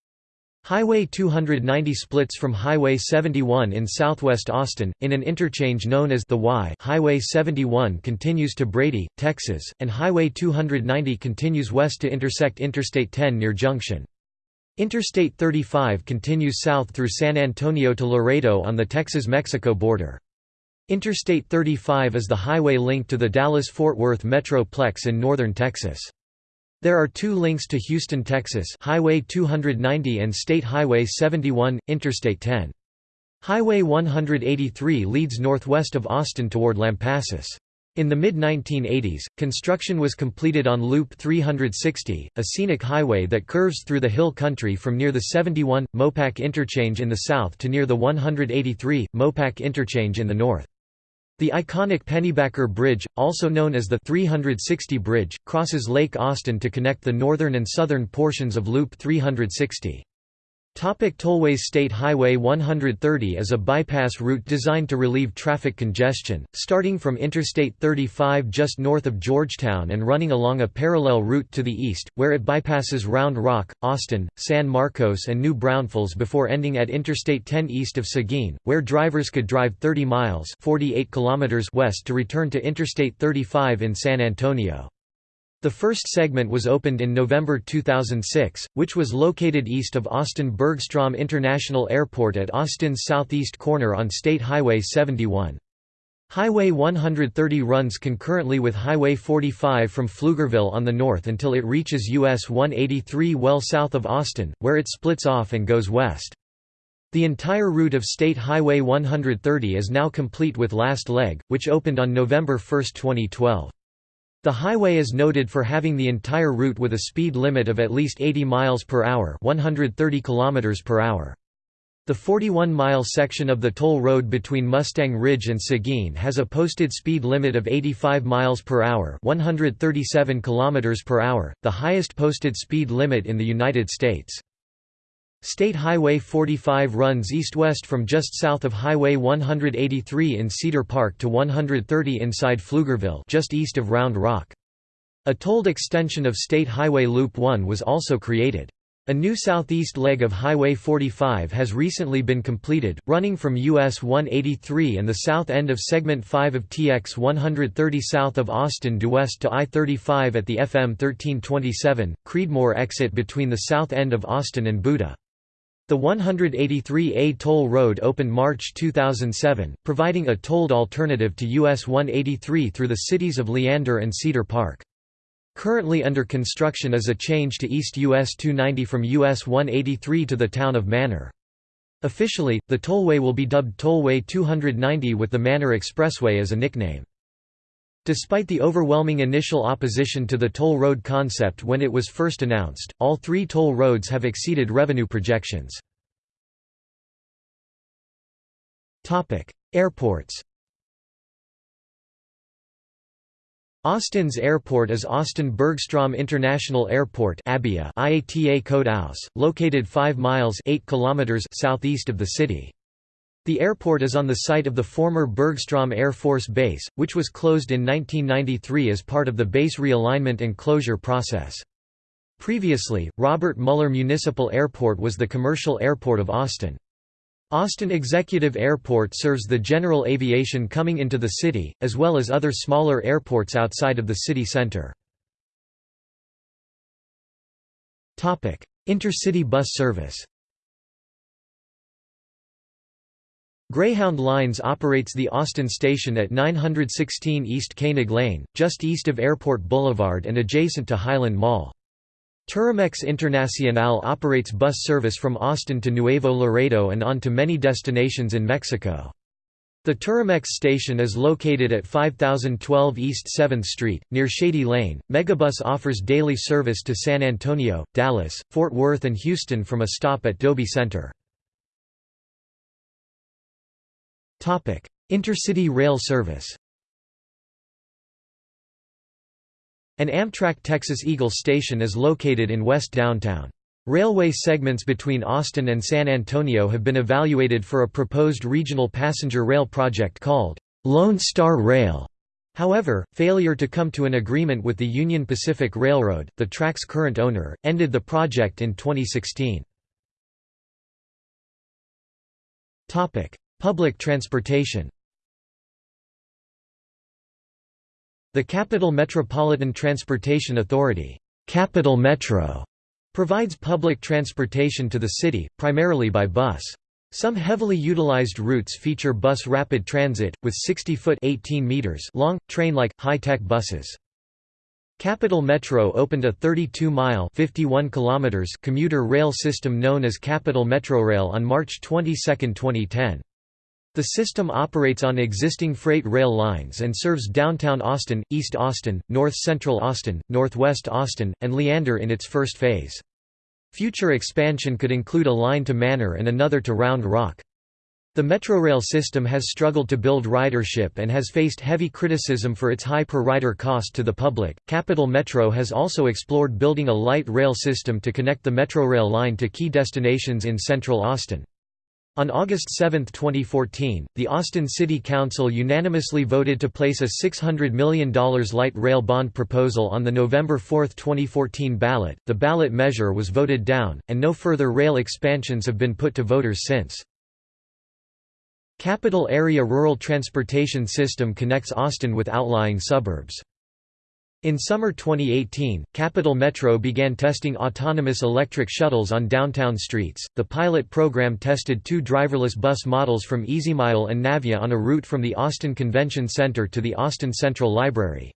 Highway 290 splits from Highway 71 in southwest Austin, in an interchange known as the Y Highway 71 continues to Brady, Texas, and Highway 290 continues west to intersect Interstate 10 near Junction. Interstate 35 continues south through San Antonio to Laredo on the Texas-Mexico border. Interstate 35 is the highway link to the Dallas-Fort Worth Metroplex in northern Texas. There are two links to Houston, Texas Highway 290 and State Highway 71, Interstate 10. Highway 183 leads northwest of Austin toward Lampasas. In the mid-1980s, construction was completed on Loop 360, a scenic highway that curves through the hill country from near the 71, Mopac interchange in the south to near the 183, Mopac interchange in the north. The iconic Pennybacker Bridge, also known as the 360 Bridge, crosses Lake Austin to connect the northern and southern portions of Loop 360. Topic tollways State Highway 130 is a bypass route designed to relieve traffic congestion, starting from Interstate 35 just north of Georgetown and running along a parallel route to the east, where it bypasses Round Rock, Austin, San Marcos and New Braunfels before ending at Interstate 10 east of Seguin, where drivers could drive 30 miles 48 kilometers west to return to Interstate 35 in San Antonio. The first segment was opened in November 2006, which was located east of Austin Bergstrom International Airport at Austin's southeast corner on State Highway 71. Highway 130 runs concurrently with Highway 45 from Pflugerville on the north until it reaches US 183 well south of Austin, where it splits off and goes west. The entire route of State Highway 130 is now complete with last leg, which opened on November 1, 2012. The highway is noted for having the entire route with a speed limit of at least 80 miles per hour, 130 kilometers per hour. The 41-mile section of the toll road between Mustang Ridge and Seguin has a posted speed limit of 85 miles per hour, 137 kilometers per hour, the highest posted speed limit in the United States. State Highway 45 runs east-west from just south of Highway 183 in Cedar Park to 130 inside Pflugerville just east of Round Rock. A tolled extension of State Highway Loop 1 was also created. A new southeast leg of Highway 45 has recently been completed, running from US 183 and the south end of Segment 5 of TX 130 south of Austin due west to I-35 at the FM 1327, Creedmoor exit between the south end of Austin and Buda. The 183A toll road opened March 2007, providing a tolled alternative to US 183 through the cities of Leander and Cedar Park. Currently under construction is a change to East US 290 from US 183 to the town of Manor. Officially, the tollway will be dubbed Tollway 290 with the Manor Expressway as a nickname. Despite the overwhelming initial opposition to the toll road concept when it was first announced, all three toll roads have exceeded revenue projections. Airports Austin's airport is Austin Bergstrom International Airport IATA code AUS, located 5 miles 8 kilometers southeast of the city. The airport is on the site of the former Bergstrom Air Force Base, which was closed in 1993 as part of the base realignment and closure process. Previously, Robert Mueller Municipal Airport was the commercial airport of Austin. Austin Executive Airport serves the general aviation coming into the city, as well as other smaller airports outside of the city center. Intercity bus service Greyhound Lines operates the Austin station at 916 East Koenig Lane, just east of Airport Boulevard and adjacent to Highland Mall. Turimex Internacional operates bus service from Austin to Nuevo Laredo and on to many destinations in Mexico. The Turimex station is located at 5012 East 7th Street, near Shady Lane. Megabus offers daily service to San Antonio, Dallas, Fort Worth, and Houston from a stop at Dobie Center. Intercity rail service An Amtrak Texas Eagle station is located in West Downtown. Railway segments between Austin and San Antonio have been evaluated for a proposed regional passenger rail project called Lone Star Rail. However, failure to come to an agreement with the Union Pacific Railroad, the track's current owner, ended the project in 2016. Public transportation The Capital Metropolitan Transportation Authority Capital Metro, provides public transportation to the city, primarily by bus. Some heavily utilized routes feature bus rapid transit, with 60-foot long, train-like, high-tech buses. Capital Metro opened a 32-mile commuter rail system known as Capital Metrorail on March 22, 2010. The system operates on existing freight rail lines and serves downtown Austin, East Austin, North Central Austin, Northwest Austin, and Leander in its first phase. Future expansion could include a line to Manor and another to Round Rock. The Metrorail system has struggled to build ridership and has faced heavy criticism for its high per rider cost to the public. Capital Metro has also explored building a light rail system to connect the Metrorail line to key destinations in central Austin. On August 7, 2014, the Austin City Council unanimously voted to place a $600 million light rail bond proposal on the November 4, 2014 ballot. The ballot measure was voted down, and no further rail expansions have been put to voters since. Capital Area Rural Transportation System connects Austin with outlying suburbs. In summer 2018, Capital Metro began testing autonomous electric shuttles on downtown streets. The pilot program tested two driverless bus models from EasyMile and Navya on a route from the Austin Convention Center to the Austin Central Library.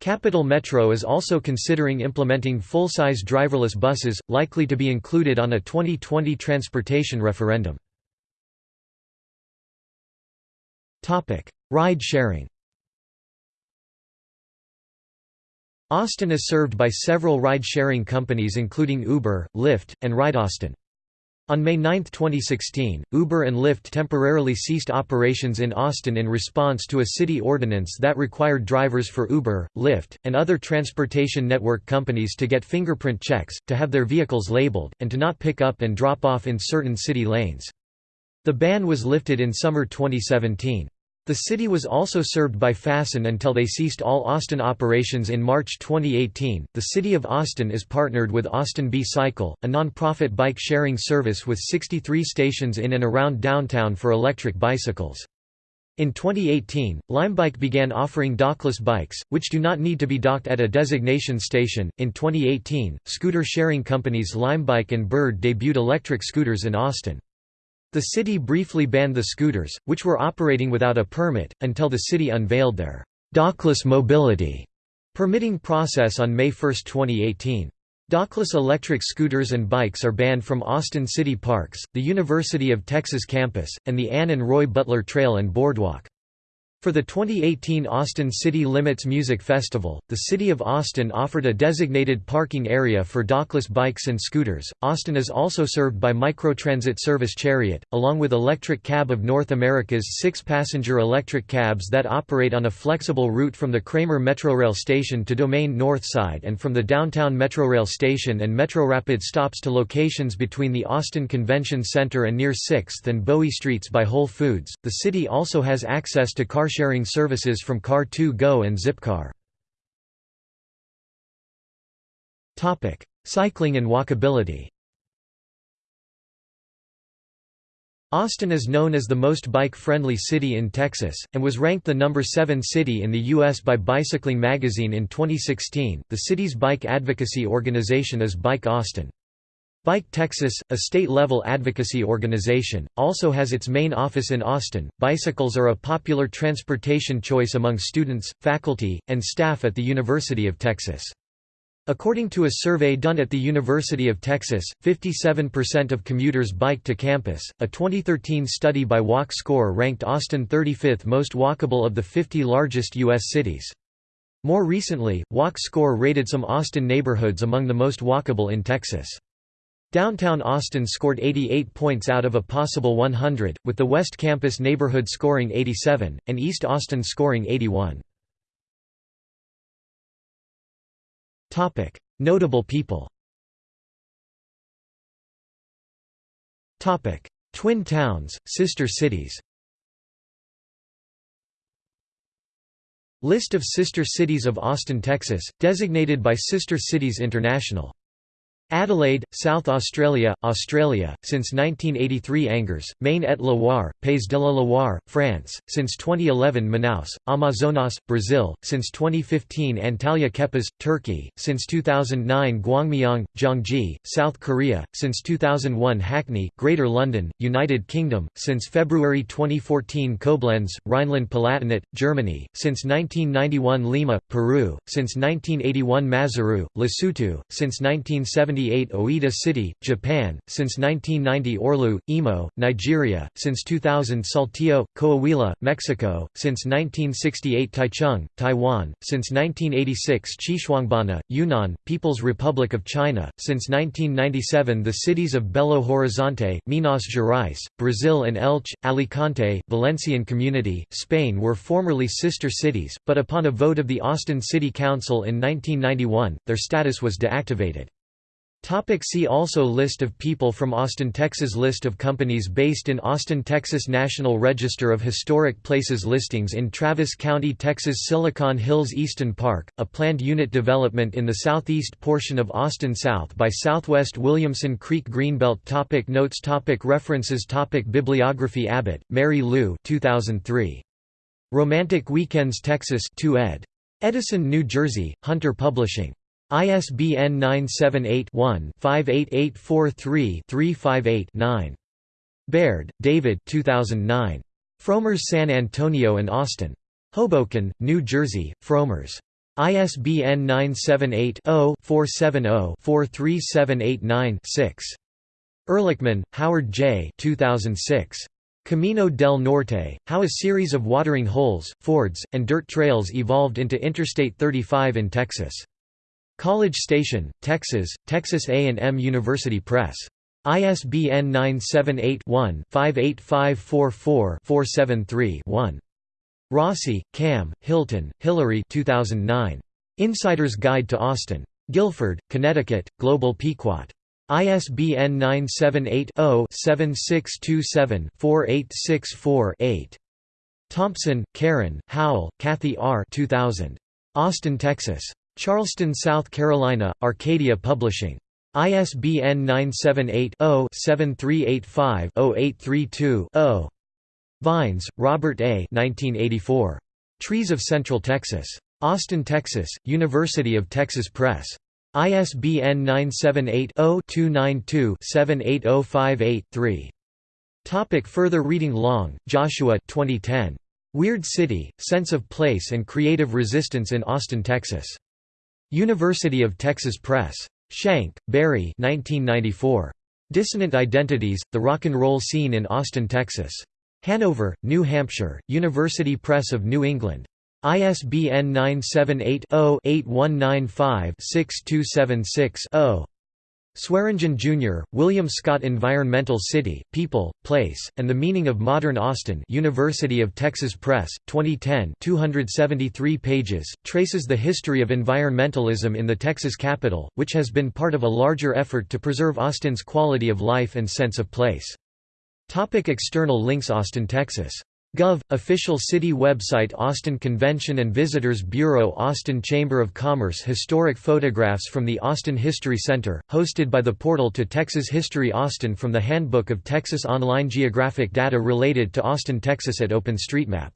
Capital Metro is also considering implementing full-size driverless buses, likely to be included on a 2020 transportation referendum. Ride sharing Austin is served by several ride-sharing companies including Uber, Lyft, and RideAustin. On May 9, 2016, Uber and Lyft temporarily ceased operations in Austin in response to a city ordinance that required drivers for Uber, Lyft, and other transportation network companies to get fingerprint checks, to have their vehicles labeled, and to not pick up and drop off in certain city lanes. The ban was lifted in summer 2017. The city was also served by Fasten until they ceased all Austin operations in March 2018. The City of Austin is partnered with Austin B-Cycle, a non-profit bike sharing service with 63 stations in and around downtown for electric bicycles. In 2018, Limebike began offering dockless bikes, which do not need to be docked at a designation station. In 2018, scooter sharing companies Limebike and Bird debuted electric scooters in Austin. The city briefly banned the scooters, which were operating without a permit, until the city unveiled their «dockless mobility» permitting process on May 1, 2018. Dockless electric scooters and bikes are banned from Austin City Parks, the University of Texas campus, and the Ann and Roy Butler Trail and Boardwalk. For the 2018 Austin City Limits Music Festival, the City of Austin offered a designated parking area for dockless bikes and scooters. Austin is also served by microtransit service Chariot, along with Electric Cab of North America's six passenger electric cabs that operate on a flexible route from the Kramer Metrorail station to Domain North Side and from the downtown Metrorail station and Metrorapid stops to locations between the Austin Convention Center and near 6th and Bowie Streets by Whole Foods. The city also has access to car car-sharing services from Car2Go and Zipcar. Cycling and walkability Austin is known as the most bike-friendly city in Texas, and was ranked the number 7 city in the U.S. by Bicycling magazine in 2016. The city's bike advocacy organization is Bike Austin. Bike Texas, a state-level advocacy organization, also has its main office in Austin. Bicycles are a popular transportation choice among students, faculty, and staff at the University of Texas. According to a survey done at the University of Texas, 57% of commuters bike to campus. A 2013 study by Walk Score ranked Austin 35th most walkable of the 50 largest U.S. cities. More recently, Walk Score rated some Austin neighborhoods among the most walkable in Texas. Downtown Austin scored 88 points out of a possible 100, with the West Campus neighborhood scoring 87, and East Austin scoring 81. Notable people Twin towns, sister cities List of sister cities of Austin, Texas, designated by Sister Cities International Adelaide, South Australia, Australia, since 1983 Angers, Maine-et-Loire, Pays de la Loire, France, since 2011 Manaus, Amazonas, Brazil, since 2015 Antalya Kepez, Turkey, since 2009 Gwangmyeong, Gyeonggi, South Korea, since 2001 Hackney, Greater London, United Kingdom, since February 2014 Koblenz, Rhineland-Palatinate, Germany, since 1991 Lima, Peru, since 1981 Maseru, Lesotho, since 1970 1978 Oita City, Japan, since 1990 Orlu, Imo, Nigeria, since 2000 Saltillo, Coahuila, Mexico, since 1968 Taichung, Taiwan, since 1986 Xishuangbanna, Yunnan, People's Republic of China, since 1997 the cities of Belo Horizonte, Minas Gerais, Brazil and Elche, Alicante, Valencian Community, Spain were formerly sister cities, but upon a vote of the Austin City Council in 1991, their status was deactivated. Topic see also List of people from Austin, Texas List of companies based in Austin, Texas National Register of Historic Places Listings in Travis County, Texas Silicon Hills Easton Park, a planned unit development in the southeast portion of Austin south by Southwest Williamson Creek Greenbelt topic Notes topic References topic Bibliography Abbott, Mary Lou 2003. Romantic Weekends Texas 2 ed. Edison, New Jersey, Hunter Publishing. ISBN 978-1-58843-358-9. Baird, David 2009. Frommer's San Antonio and Austin. Hoboken, New Jersey, Frommer's. ISBN 978-0-470-43789-6. Erlichman, Howard J. 2006. Camino del Norte, How a Series of Watering Holes, Fords, and Dirt Trails Evolved into Interstate 35 in Texas. College Station, Texas, Texas A&M University Press. ISBN 978-1-58544-473-1. Rossi, Cam, Hilton, Hillary 2009. Insider's Guide to Austin. Guilford, Connecticut, Globe Pequot. ISBN 978-0-7627-4864-8. Thompson, Karen, Howell, Kathy R. 2000. Austin, Texas. Charleston, South Carolina, Arcadia Publishing. ISBN 978-0-7385-0832-0. Vines, Robert A. 1984. Trees of Central Texas. Austin, Texas, University of Texas Press. ISBN 978-0-292-78058-3. Topic further reading Long, Joshua 2010. Weird City, Sense of Place and Creative Resistance in Austin, Texas. University of Texas Press. Shank, Barry 1994. Dissonant Identities, The Rock and Roll Scene in Austin, Texas. Hanover, New Hampshire, University Press of New England. ISBN 978 0 8195 6276 0. Swearingen, Jr., William Scott Environmental City, People, Place, and the Meaning of Modern Austin University of Texas Press, 2010 273 pages, traces the history of environmentalism in the Texas capital, which has been part of a larger effort to preserve Austin's quality of life and sense of place. Topic external links Austin, Texas Gov. Official City Website Austin Convention and Visitors Bureau Austin Chamber of Commerce Historic photographs from the Austin History Center, hosted by the Portal to Texas History Austin from the Handbook of Texas Online Geographic data related to Austin, Texas at OpenStreetMap